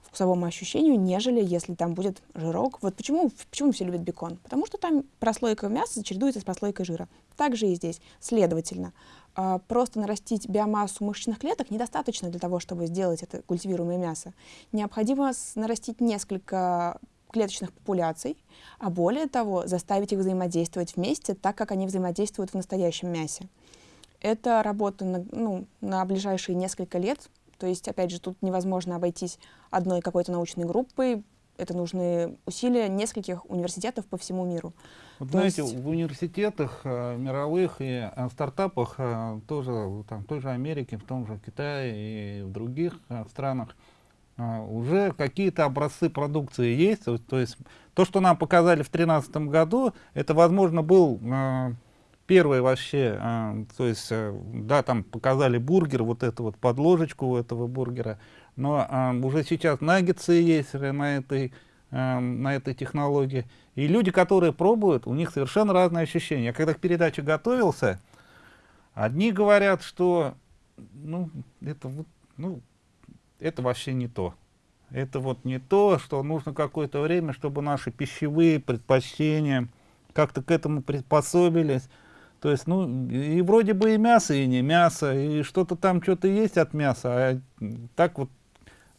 вкусовому ощущению, нежели если там будет жирок. Вот почему, почему все любят бекон? Потому что там прослойка мяса чередуется с прослойкой жира. Так же и здесь. Следовательно, а, просто нарастить биомассу мышечных клеток недостаточно для того, чтобы сделать это культивируемое мясо. Необходимо нарастить несколько клеточных популяций, а более того, заставить их взаимодействовать вместе, так как они взаимодействуют в настоящем мясе. Это работа на, ну, на ближайшие несколько лет. То есть, опять же, тут невозможно обойтись одной какой-то научной группой. Это нужны усилия нескольких университетов по всему миру. Вот То знаете, есть- в университетах э, мировых и э, стартапах э, тоже, там, в той же Америке, в том же Китае и в других э, странах э, уже какие-то образцы продукции есть. То, то есть то, что нам показали в 2013 году, это, возможно, был э, первый вообще, э, то есть, э, да, там показали бургер, вот эту вот подложечку у этого бургера, но э, уже сейчас наггетсы есть на этой, э, на этой технологии. И люди, которые пробуют, у них совершенно разные ощущения. Я когда к передаче готовился, одни говорят, что ну, это, вот, ну, это вообще не то. Это вот не то, что нужно какое-то время, чтобы наши пищевые предпочтения как-то к этому приспособились. То есть, ну, и вроде бы и мясо, и не мясо, и что-то там, что-то есть от мяса, а так вот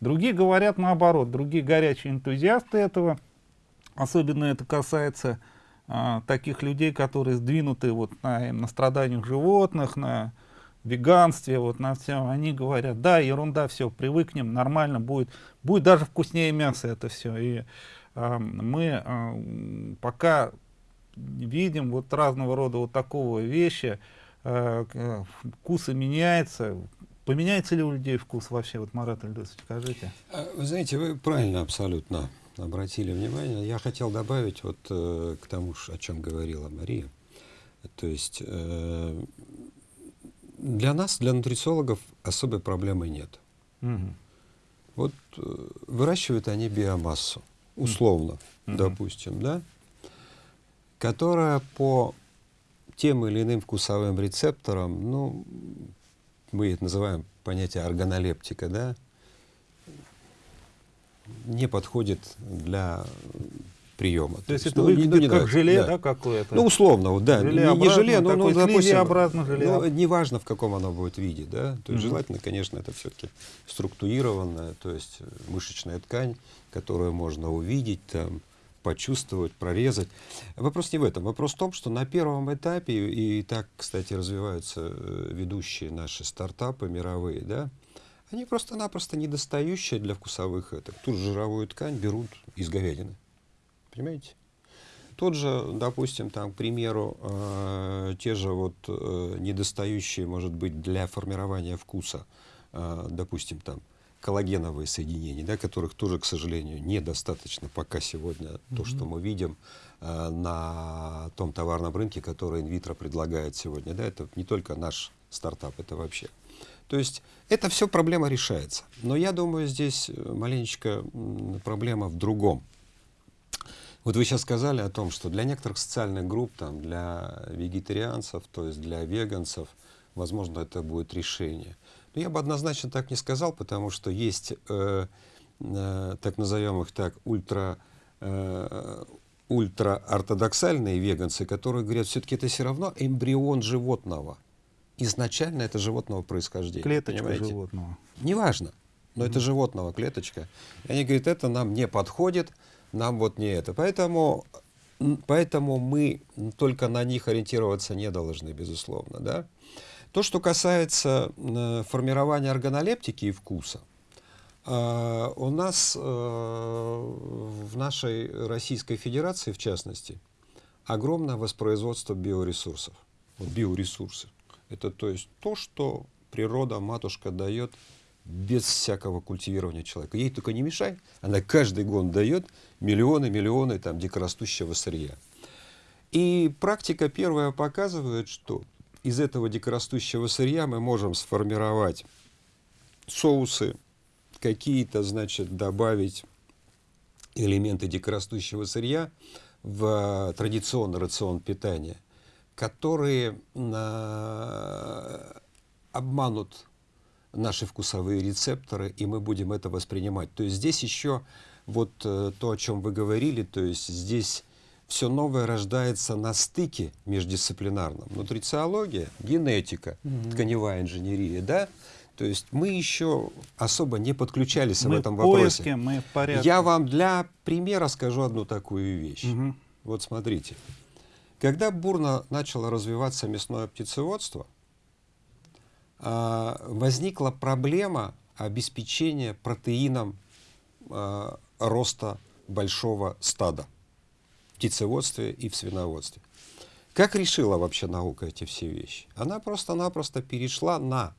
другие говорят наоборот, другие горячие энтузиасты этого, особенно это касается а, таких людей, которые сдвинуты вот на, на страданиях животных, на веганстве, вот на всем, они говорят, да, ерунда, все, привыкнем, нормально будет, будет даже вкуснее мясо это все. И а, мы а, пока видим вот разного рода вот такого вещи, э, к- вкусы меняются. Поменяется ли у людей вкус вообще? Вот, Марат Ильдусович, скажите. А, Вы знаете, вы правильно абсолютно обратили внимание. Я хотел добавить вот э, к тому, о чем говорила Мария. То есть э, для нас, для нутрициологов, особой проблемы нет. Мгм. Вот э, выращивают они биомассу, условно, Мгм. допустим, да, которая по тем или иным вкусовым рецепторам, ну, мы это называем понятие органолептика, да, не подходит для приема. То есть это ну, не- выглядит ну, не как нравится, желе, да. да, какое-то? Ну, условно, вот, да. Не- Не, Желеобразное, желе, но, ну, допустим, слизеобразное желе. ну, неважно, в каком оно будет виде, да. То есть Мгм. желательно, конечно, это все-таки структурированная, то есть мышечная ткань, которую можно увидеть, там, почувствовать, прорезать. Вопрос не в этом. Вопрос в том, что на первом этапе, и так, кстати, развиваются э, ведущие наши стартапы мировые, да, они просто-напросто недостающие для вкусовых это. Ту же жировую ткань берут из говядины. Понимаете? Тот же, допустим, там, к примеру, э, те же вот э, недостающие, может быть, для формирования вкуса, э, допустим, там, коллагеновые соединения, да, которых тоже, к сожалению, недостаточно пока сегодня то, что мы видим э, на том товарном рынке, который инвитро предлагает сегодня. Да, это не только наш стартап, это вообще. То есть это все проблема решается. Но я думаю, здесь э, маленечко проблема в другом. Вот вы сейчас сказали о том, что для некоторых социальных групп, там, для вегетарианцев, то есть для веганцев, возможно, это будет решение. Но я бы однозначно так не сказал, потому что есть, э, э, так назовем их так, ультра, э, ультра-ортодоксальные веганцы, которые говорят, все-таки это все равно эмбрион животного. Изначально это животного происхождения. Клеточка понимаете? животного. Неважно, но это животного клеточка. И они говорят, это нам не подходит, нам вот не это. Поэтому, поэтому мы только на них ориентироваться не должны, безусловно. Да? То, что касается э, формирования органолептики и вкуса, э, у нас э, в нашей Российской Федерации, в частности, огромное воспроизводство биоресурсов. Вот биоресурсы. Это то есть то, что природа, матушка дает без всякого культивирования человека. Ей только не мешай, она каждый год дает миллионы, миллионы там дикорастущего сырья. И практика первая показывает, что из этого дикорастущего сырья мы можем сформировать соусы, какие-то, значит, добавить элементы дикорастущего сырья в традиционный рацион питания, которые а, обманут наши вкусовые рецепторы, и мы будем это воспринимать. То есть здесь еще вот э, то, о чем вы говорили, то есть здесь все новое рождается на стыке междисциплинарном. Нутрициология, генетика, тканевая инженерия, да? То есть мы еще особо не подключались мы в этом в вопросе. поиске, мы в порядке. Я вам для примера скажу одну такую вещь. Мгм. Вот смотрите. Когда бурно начало развиваться мясное птицеводство, а, возникла проблема обеспечения протеином а, роста большого стада птицеводстве и в свиноводстве. Как решила вообще наука эти все вещи? Она просто-напросто перешла на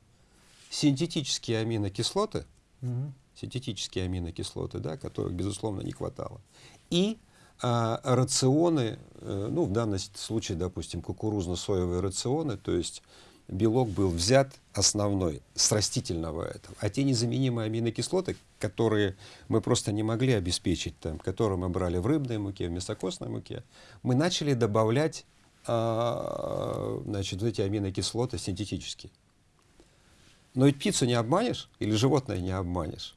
синтетические аминокислоты, Мгм. синтетические аминокислоты, да, которых, безусловно, не хватало. И а, рационы, э, ну, в данном случае, допустим, кукурузно-соевые рационы, то есть белок был взят основной с растительного этого. А те незаменимые аминокислоты, которые мы просто не могли обеспечить, там, которые мы брали в рыбной муке, в мясокостной муке, мы начали добавлять а, значит, вот эти аминокислоты синтетические. Но ведь птицу не обманешь или животное не обманешь.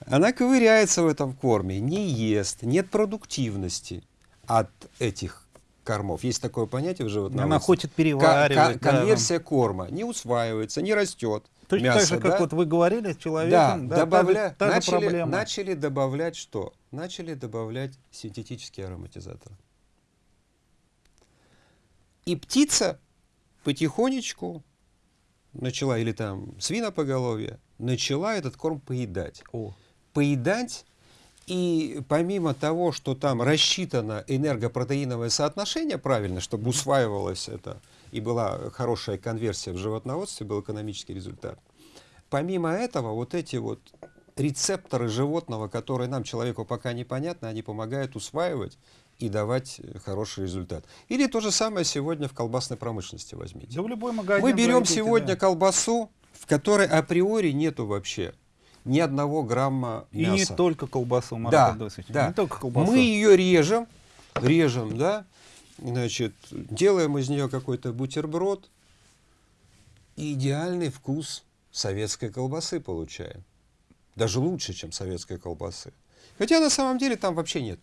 Она ковыряется в этом корме, не ест, нет продуктивности от этих кормов. Есть такое понятие в животноводстве. Она хочет переваривать. ко- да, конверсия корма не усваивается, не растет. Точно мясо, так же, как да? вот вы говорили с Да, да, та же- добавля- та же начали, проблема. начали добавлять что? Начали добавлять синтетические ароматизаторы. И птица потихонечку начала, или там свинопоголовье, начала этот корм поедать. О, Поедать, и помимо того, что там рассчитано энергопротеиновое соотношение правильно, чтобы усваивалось это и была хорошая конверсия в животноводстве, был экономический результат. Помимо этого, вот эти вот рецепторы животного, которые нам, человеку, пока непонятны, они помогают усваивать и давать хороший результат. Или то же самое сегодня в колбасной промышленности возьмите. Да в любой магазин Мы берем зайдите, сегодня да. колбасу, в которой априори нету вообще ни одного грамма И мяса. не только колбасу, Марат Да, Адосович, да. не только колбасу. Мы ее режем, режем, да, значит, делаем из нее какой-то бутерброд, и идеальный вкус советской колбасы получаем. Даже лучше, чем советской колбасы. Хотя на самом деле там вообще нет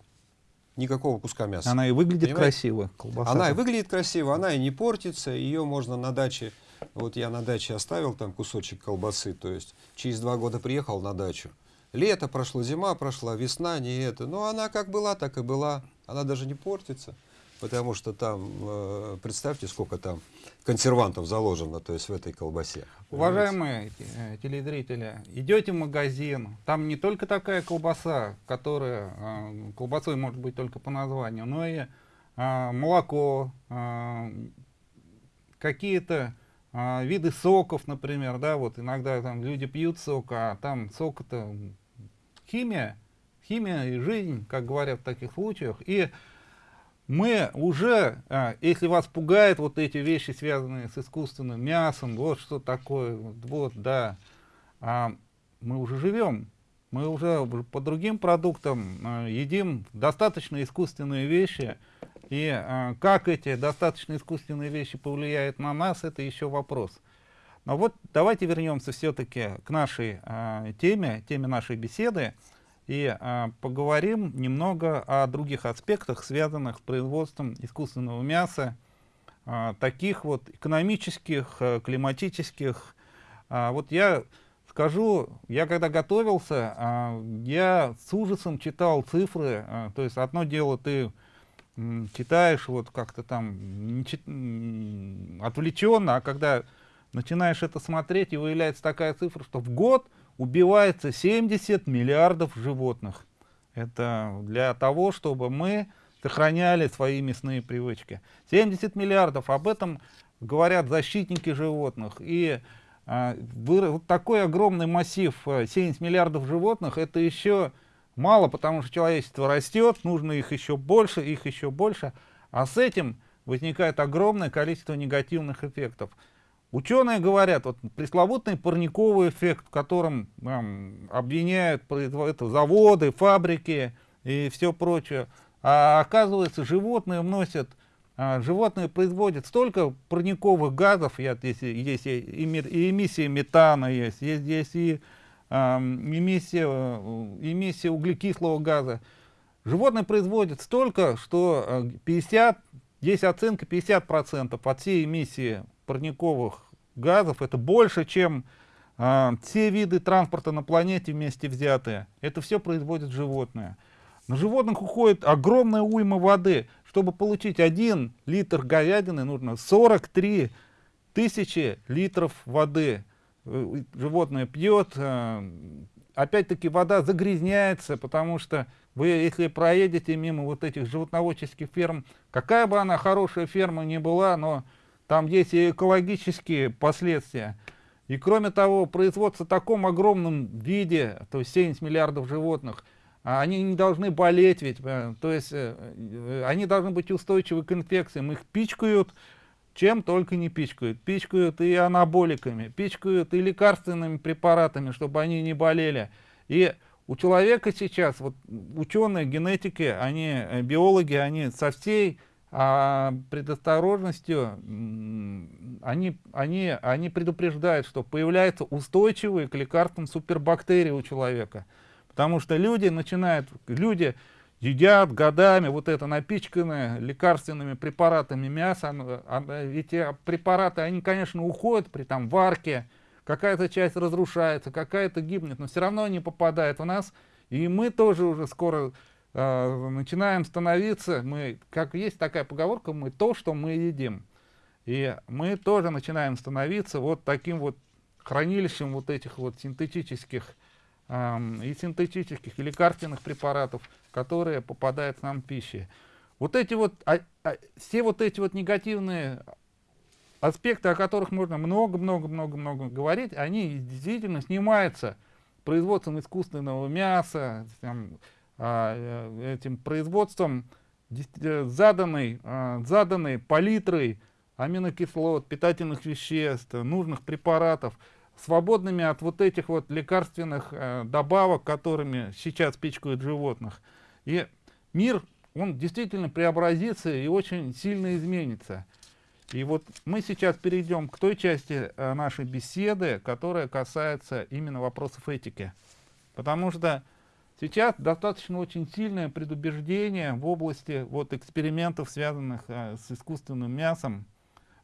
никакого куска мяса. Она и выглядит Понимаете? красиво. Колбаса Она и выглядит красиво, она и не портится, ее можно на даче, вот я на даче оставил там кусочек колбасы, то есть через два года приехал на дачу. Лето прошло, зима прошла, весна, не это. Но она как была, так и была. Она даже не портится, потому что там, э, представьте, сколько там консервантов заложено, то есть в этой колбасе. Уважаемые э, телезрители, идете в магазин, там не только такая колбаса, которая э, колбасой может быть только по названию, но и молоко, какие-то э, виды соков, например, да, вот иногда там люди пьют сок, а там сок это химия, химия и жизнь, как говорят в таких случаях, и мы уже, а, если вас пугают вот эти вещи, связанные с искусственным мясом, вот что такое, вот, да, а, мы уже живем, мы уже по другим продуктам а, едим достаточно искусственные вещи, и а, как эти достаточно искусственные вещи повлияют на нас, это еще вопрос. Но вот давайте вернемся все-таки к нашей а, теме, теме нашей беседы, и а, поговорим немного о других аспектах, связанных с производством искусственного мяса, а, таких вот экономических, а, климатических. А, вот я скажу, я когда готовился, а, я с ужасом читал цифры, а, то есть одно дело ты читаешь вот как-то там чит- отвлеченно, а когда начинаешь это смотреть, и выявляется такая цифра, что в год убивается 70 миллиардов животных. Это для того, чтобы мы сохраняли свои мясные привычки. 70 миллиардов, об этом говорят защитники животных. И а, вот такой огромный массив, а, 70 миллиардов животных, это еще мало, потому что человечество растет, нужно их еще больше, их еще больше. А с этим возникает огромное количество негативных эффектов. Ученые говорят, вот пресловутый парниковый эффект, в котором эм, обвиняют это заводы, фабрики и все прочее. А оказывается, животные вносят, а, животные производят столько парниковых газов, если, есть и, и и метана есть, есть, есть и эмиссия, э, эмиссия углекислого газа. Животные производят столько, что э, 50, есть оценка 50% от всей эмиссии парниковых газов. Это больше, чем а, все виды транспорта на планете вместе взятые. Это все производят животные. На животных уходит огромная уйма воды. Чтобы получить 1 литр говядины, нужно 43 тысячи литров воды. Э, Животное пьет. э, Опять-таки вода загрязняется, потому что вы, если проедете мимо вот этих животноводческих ферм, какая бы она хорошая ферма ни была, но там есть и экологические последствия. И кроме того, производство в таком огромном виде, то есть 70 миллиардов животных, а они не должны болеть ведь, э, то есть они должны быть устойчивы к инфекциям. Их пичкают, чем только не пичкают. Пичкают и анаболиками, пичкают и лекарственными препаратами, чтобы они не болели. И у человека сейчас, вот ученые, генетики, они, э, биологи, они со всей а, предосторожностью, они, они, они предупреждают, что появляются устойчивые к лекарствам супербактерии у человека. Потому что люди начинают, люди едят годами вот это напичканное лекарственными препаратами мясо. эти препараты, они, конечно, уходят при там варке, какая-то часть разрушается, какая-то гибнет, но все равно они попадают в нас. И мы тоже уже скоро э, начинаем становиться, мы, как есть такая поговорка, мы то, что мы едим. И мы тоже начинаем становиться вот таким вот хранилищем вот этих вот синтетических и синтетических, и лекарственных препаратов, которые попадают к нам в пищу. Вот эти вот, а- а, все вот эти вот негативные аспекты, о которых можно много-много-много-много говорить, они действительно снимаются производством искусственного мяса, там, а, э, этим производством э, заданной, а, заданной палитрой аминокислот, питательных веществ, нужных препаратов, свободными от вот этих вот лекарственных э, добавок, которыми сейчас пичкают животных. И мир, он действительно преобразится и очень сильно изменится. И вот мы сейчас перейдем к той части э, нашей беседы, которая касается именно вопросов этики. Потому что сейчас достаточно очень сильное предубеждение в области вот, экспериментов, связанных э, с искусственным мясом.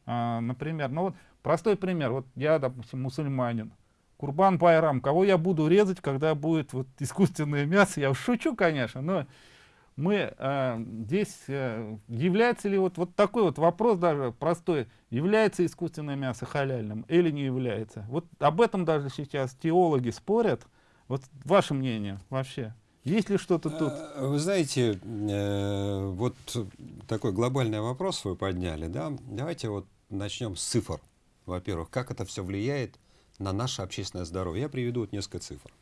А, например, ну вот простой пример. Вот я, допустим, мусульманин. Курбан Байрам. Кого я буду резать, когда будет вот искусственное мясо? Я шучу, конечно, но мы э, здесь, э, является ли вот, вот такой вот вопрос даже простой, является искусственное мясо халяльным или не является? Вот об этом даже сейчас теологи спорят. Вот ваше мнение вообще? Есть ли что-то тут? Э, вы знаете, э, вот такой глобальный вопрос вы подняли, да? Давайте вот начнем с цифр. Во-первых, как это все влияет на наше общественное здоровье? Я приведу вот несколько цифр.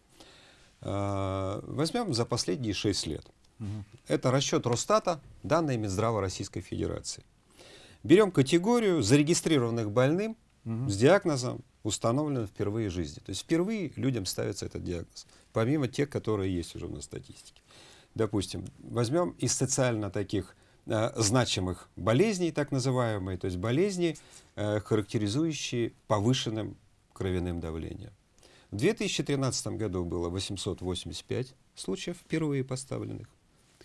Э, возьмем за последние 6 лет. Это расчет Росстата, данные Минздрава Российской Федерации. Берем категорию зарегистрированных больным угу. с диагнозом, установленным впервые в жизни. То есть впервые людям ставится этот диагноз, помимо тех, которые есть уже на статистике. Допустим, возьмем из социально таких значимых болезней, так называемые, то есть болезни, э, характеризующие повышенным кровяным давлением. В 2013 году было 885 случаев впервые поставленных.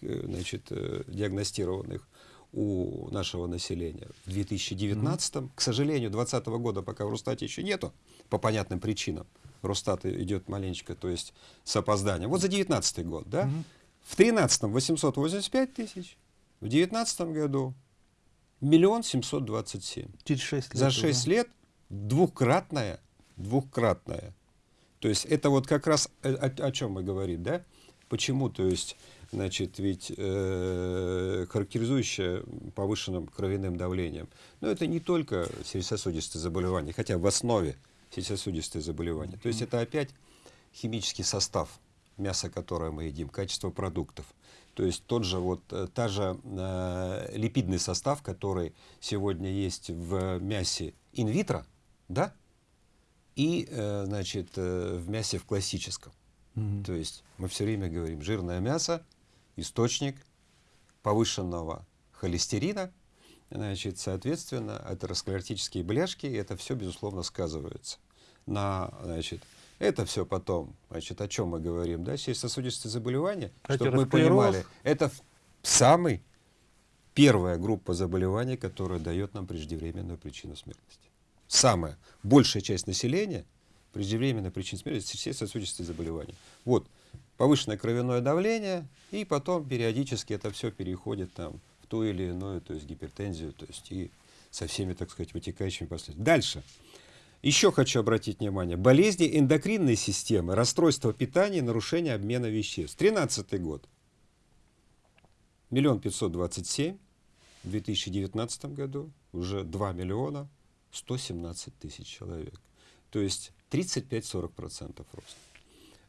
Э, значит, э, диагностированных у нашего населения. В 2019, mm -hmm. к сожалению, 2020 года пока в Росстате еще нету, по понятным причинам. Росстат идет маленечко, то есть с опозданием. Вот за 2019 год, да? Mm -hmm. В 2013 885 тысяч, в 2019 году миллион семьсот двадцать семь. Через 6 лет. За 6 лет двукратная, двукратная. То есть это вот как раз о, о, о чем мы говорим, да? Почему, то есть значит, ведь э, характеризующая повышенным кровяным давлением. Но это не только сердечно-сосудистые заболевания, хотя в основе сердечно-сосудистые заболевания. То есть это опять химический состав мяса, которое мы едим, качество продуктов. То есть тот же вот, э, та же э, липидный состав, который сегодня есть в мясе инвитро, да, и, э, значит, э, в мясе в классическом. Mm -hmm. То есть мы все время говорим, жирное мясо источник повышенного холестерина, значит, соответственно, атеросклеротические бляшки, это все, безусловно, сказывается на, значит, это все потом, значит, о чем мы говорим, да, сердечно-сосудистые заболевания, чтобы мы понимали, это самый первая группа заболеваний, которая дает нам преждевременную причину смертности. Самая большая часть населения преждевременная причина смерти сердечно-сосудистые заболевания. Вот, повышенное кровяное давление, и потом периодически это все переходит там, в ту или иную, то есть гипертензию, то есть и со всеми, так сказать, вытекающими последствиями. Дальше. Еще хочу обратить внимание. Болезни эндокринной системы, расстройство питания, нарушение обмена веществ. 13 год. Миллион пятьсот двадцать семь. В 2019 году уже 2 миллиона 117 тысяч человек. То есть 35-40% рост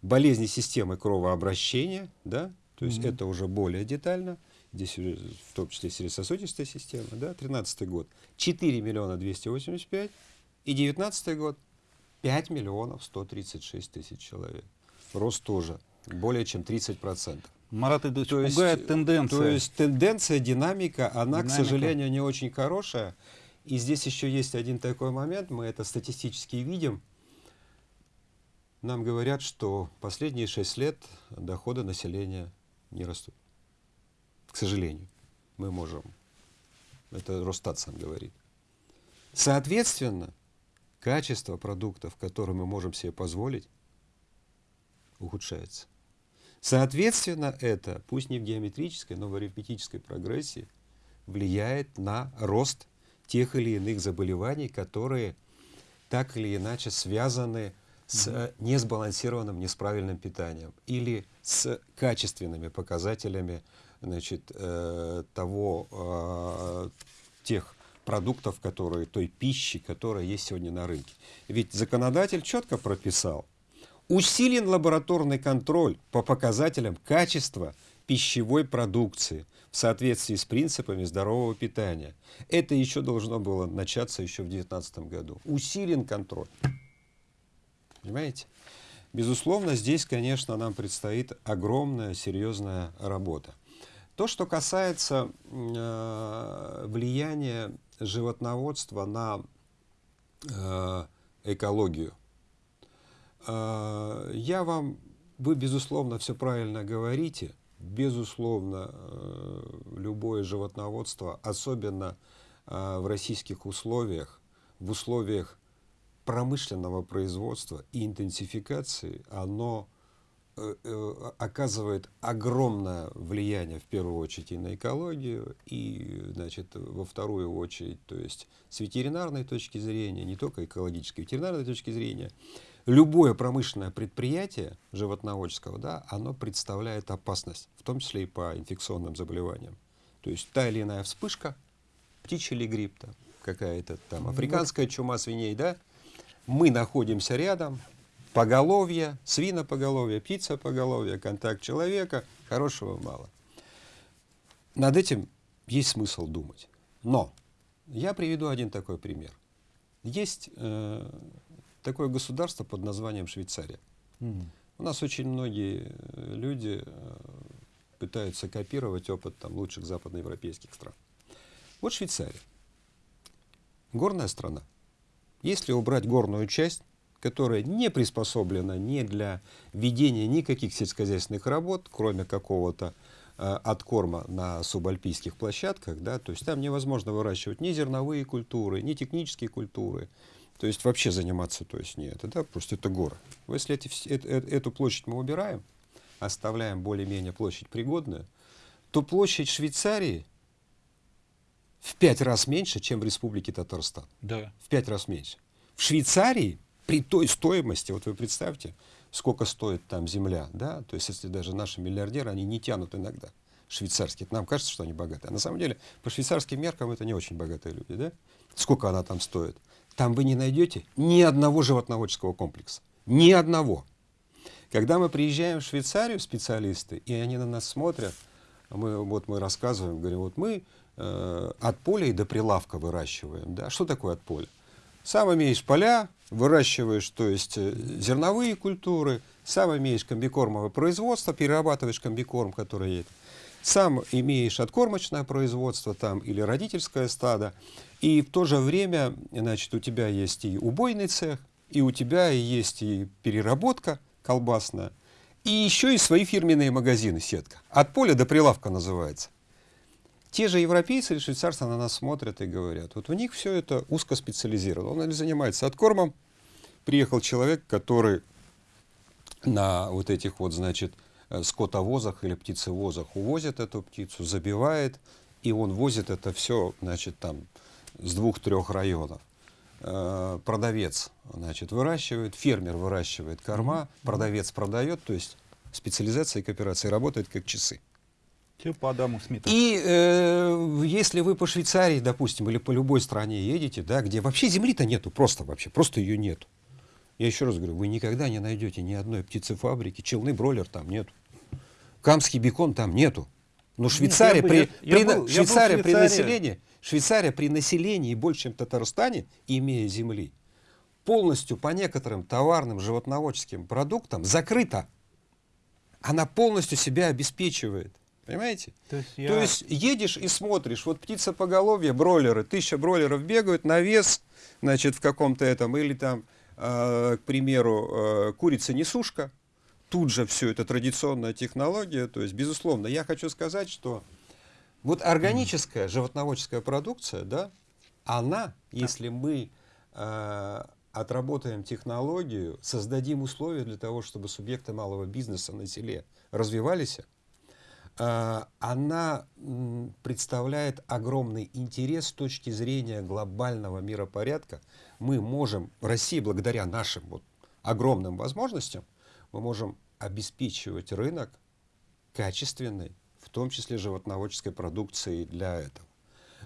болезни системы кровообращения, да, то есть mm -hmm. это уже более детально, здесь в том числе сердечно-сосудистая система, да, 13 год 4 миллиона 285 и 19 год 5 миллионов 136 тысяч человек. Рост тоже более чем 30 процентов. Марат Идович, то пугает есть, тенденция. То есть тенденция, динамика, она, динамика. к сожалению, не очень хорошая. И здесь еще есть один такой момент, мы это статистически видим, нам говорят, что последние шесть лет доходы населения не растут. К сожалению, мы можем. Это Росстат сам говорит. Соответственно, качество продуктов, которые мы можем себе позволить, ухудшается. Соответственно, это, пусть не в геометрической, но в арифметической прогрессии, влияет на рост тех или иных заболеваний, которые так или иначе связаны с э, несбалансированным, несправильным питанием или с качественными показателями значит, э, того, э, тех продуктов, которые, той пищи, которая есть сегодня на рынке. Ведь законодатель четко прописал, усилен лабораторный контроль по показателям качества пищевой продукции в соответствии с принципами здорового питания. Это еще должно было начаться еще в 2019 году. Усилен контроль. Понимаете? Безусловно, здесь, конечно, нам предстоит огромная, серьезная работа. То, что касается э, влияния животноводства на э, экологию, э, я вам, вы, безусловно, все правильно говорите, безусловно, э, любое животноводство, особенно э, в российских условиях, в условиях промышленного производства и интенсификации, оно оказывает огромное влияние в первую очередь и на экологию, и значит, во вторую очередь, то есть с ветеринарной точки зрения, не только экологической, ветеринарной точки зрения, любое промышленное предприятие животноводческого, да, оно представляет опасность, в том числе и по инфекционным заболеваниям. То есть та или иная вспышка, птичий или грипп, какая-то там африканская чума свиней, да, мы находимся рядом, поголовье, свинопоголовье, птицепоголовье, контакт человека, хорошего мало. Над этим есть смысл думать. Но я приведу один такой пример. Есть э, такое государство под названием Швейцария. Mm. У нас очень многие э, люди э, пытаются копировать опыт там, лучших западноевропейских стран. Вот Швейцария. Горная страна. Если убрать горную часть, которая не приспособлена ни для ведения никаких сельскохозяйственных работ, кроме какого-то э, откорма на субальпийских площадках, да, то есть там невозможно выращивать ни зерновые культуры, ни технические культуры, то есть вообще заниматься, то есть не это, да, просто это горы. Если эти, э, э, эту площадь мы убираем, оставляем более-менее площадь пригодную, то площадь Швейцарии в пять раз меньше, чем в Республике Татарстан. Да. В пять раз меньше. В Швейцарии при той стоимости, вот вы представьте, сколько стоит там земля, да, то есть если даже наши миллиардеры, они не тянут иногда швейцарские. Нам кажется, что они богатые. А на самом деле, по швейцарским меркам это не очень богатые люди, да? Сколько она там стоит? Там вы не найдете ни одного животноводческого комплекса. Ни одного. Когда мы приезжаем в Швейцарию, специалисты, и они на нас смотрят, мы, вот мы рассказываем, говорим, вот мы э, от поля и до прилавка выращиваем. Да? Что такое от поля? Сам имеешь поля, выращиваешь, то есть э, зерновые культуры, сам имеешь комбикормовое производство, перерабатываешь комбикорм, который есть. Сам имеешь откормочное производство там или родительское стадо, и в то же время, значит, у тебя есть и убойный цех, и у тебя есть и переработка колбасная, и еще и свои фирменные магазины, сетка. От поля до прилавка называется. Те же европейцы или швейцарцы на нас смотрят и говорят, вот у них все это узкоспециализировано. Он занимается откормом. Приехал человек, который на вот этих вот, значит, э, скотовозах или птицевозах увозит эту птицу, забивает, и он возит это все, значит, там с двух-трех районов. Э, продавец, значит, выращивает, фермер выращивает корма, продавец продает, то есть специализация и кооперация работает как часы. Все по Адаму Смиту. И э, если вы по Швейцарии, допустим, или по любой стране едете, да, где вообще земли-то нету, просто вообще, просто ее нету. Я еще раз говорю, вы никогда не найдете ни одной птицефабрики, челный бройлер там нету, камский бекон там нету. Но Швейцария, Нет, при, я, при, был, Швейцария при населении, Швейцария при населении больше, чем в Татарстане, имея земли, полностью по некоторым товарным животноводческим продуктам закрыта. Она полностью себя обеспечивает. Понимаете? То есть, я... То есть едешь и смотришь, вот птица поголовье, бройлеры, тысяча бройлеров бегают на вес, значит, в каком-то этом, или там, э, к примеру, э, курица-несушка, тут же все это традиционная технология, то есть, безусловно, я хочу сказать, что вот органическая животноводческая продукция, да, она, если мы э, отработаем технологию, создадим условия для того, чтобы субъекты малого бизнеса на селе развивались, а, она представляет огромный интерес с точки зрения глобального миропорядка. Мы можем, Россия, благодаря нашим вот огромным возможностям, мы можем обеспечивать рынок качественной, в том числе животноводческой продукции для этого.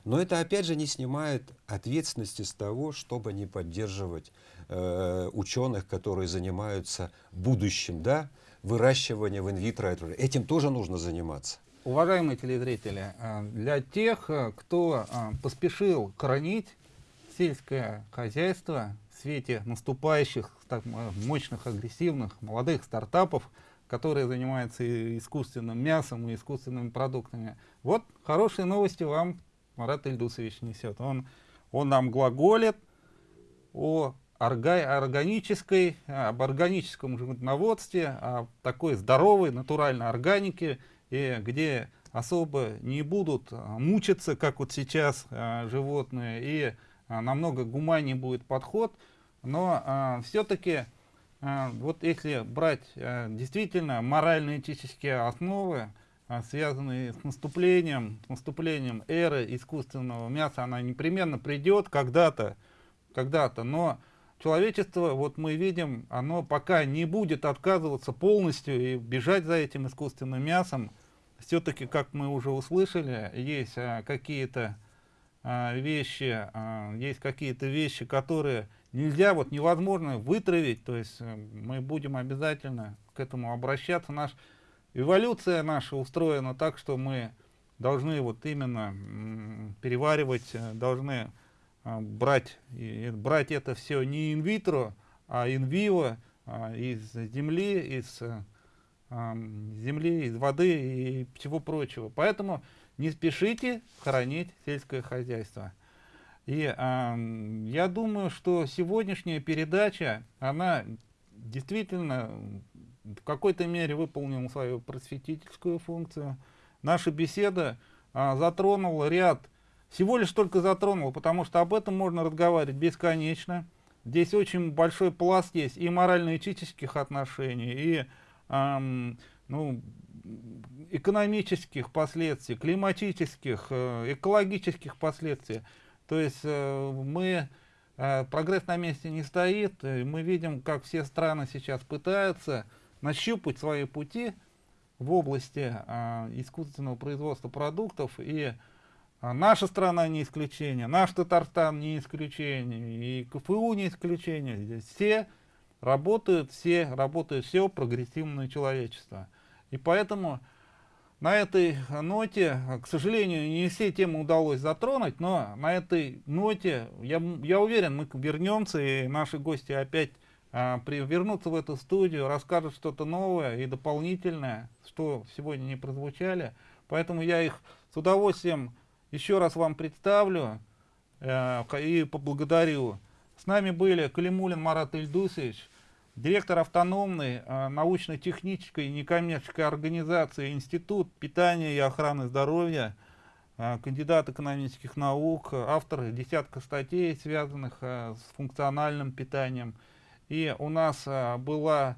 Но это опять же не снимает ответственности с того, чтобы не поддерживать э, ученых, которые занимаются будущим, да, выращиванием в инвитро. Этим тоже нужно заниматься. Уважаемые телезрители, э, для тех, э, кто э, поспешил коронить сельское хозяйство в свете наступающих так, мощных, агрессивных, молодых стартапов, которые занимаются искусственным мясом и искусственными продуктами. Вот хорошие новости вам Марат Ильдусович несет. Он, он нам глаголит о органической, об органическом животноводстве, о такой здоровой натуральной органике, и где особо не будут мучиться, как вот сейчас а, животные, и а, намного гуманнее будет подход, но а, все-таки а, вот если брать а, действительно морально-этические основы, а, связанные с наступлением, с наступлением эры искусственного мяса, она непременно придет когда-то, когда-то, но человечество, вот мы видим, оно пока не будет отказываться полностью и бежать за этим искусственным мясом, все-таки, как мы уже услышали, есть а, какие-то а, вещи, а, есть какие-то вещи, которые нельзя, вот невозможно вытравить, то есть а, мы будем обязательно к этому обращаться. Наш, эволюция наша устроена так, что мы должны вот именно переваривать, э, должны брать, и, брать это все не инвитро, а инвиво, а, из земли, из земли, из воды и всего прочего. Поэтому не спешите хоронить сельское хозяйство. И э, я думаю, что сегодняшняя передача, она действительно в какой-то мере выполнила свою просветительскую функцию. Наша беседа э, затронула ряд, всего лишь только затронула, потому что об этом можно разговаривать бесконечно. Здесь очень большой пласт есть и морально-этических отношений, и эм, ну, экономических последствий, климатических, э, экологических последствий. То есть э, мы, э, прогресс на месте не стоит, мы видим, как все страны сейчас пытаются нащупать свои пути в области искусственного производства продуктов, и наша страна не исключение, наш Татарстан не исключение, и КФУ не исключение, здесь все работают, все работают, все прогрессивное человечество. И поэтому на этой ноте, к сожалению, не все темы удалось затронуть, но на этой ноте, я, я уверен, мы вернемся, и наши гости опять а, при, вернутся в эту студию, расскажут что-то новое и дополнительное, что сегодня не прозвучали. Поэтому я их с удовольствием еще раз вам представлю э, и поблагодарю. С нами были Калимулин Марат Ильдусович, директор автономной э, научно-технической некоммерческой организации Институт питания и охраны здоровья, э, кандидат экономических наук, автор десятка статей, связанных э, с функциональным питанием. И у нас э, была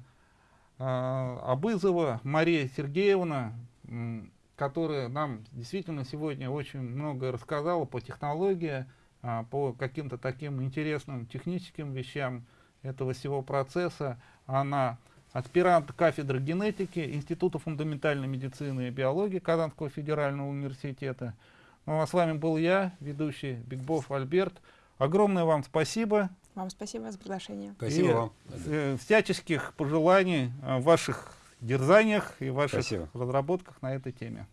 э, Абызова Мария Сергеевна, которая нам действительно сегодня очень много рассказала по технологии, э, по каким-то таким интересным техническим вещам этого всего процесса. Она аспирант кафедры генетики Института фундаментальной медицины и биологии Казанского федерального университета. Ну а с вами был я, ведущий Бигбов Альберт. Огромное вам спасибо. Вам спасибо за приглашение. Спасибо и, вам. Э, всяческих пожеланий в ваших дерзаниях и ваших спасибо. разработках на этой теме.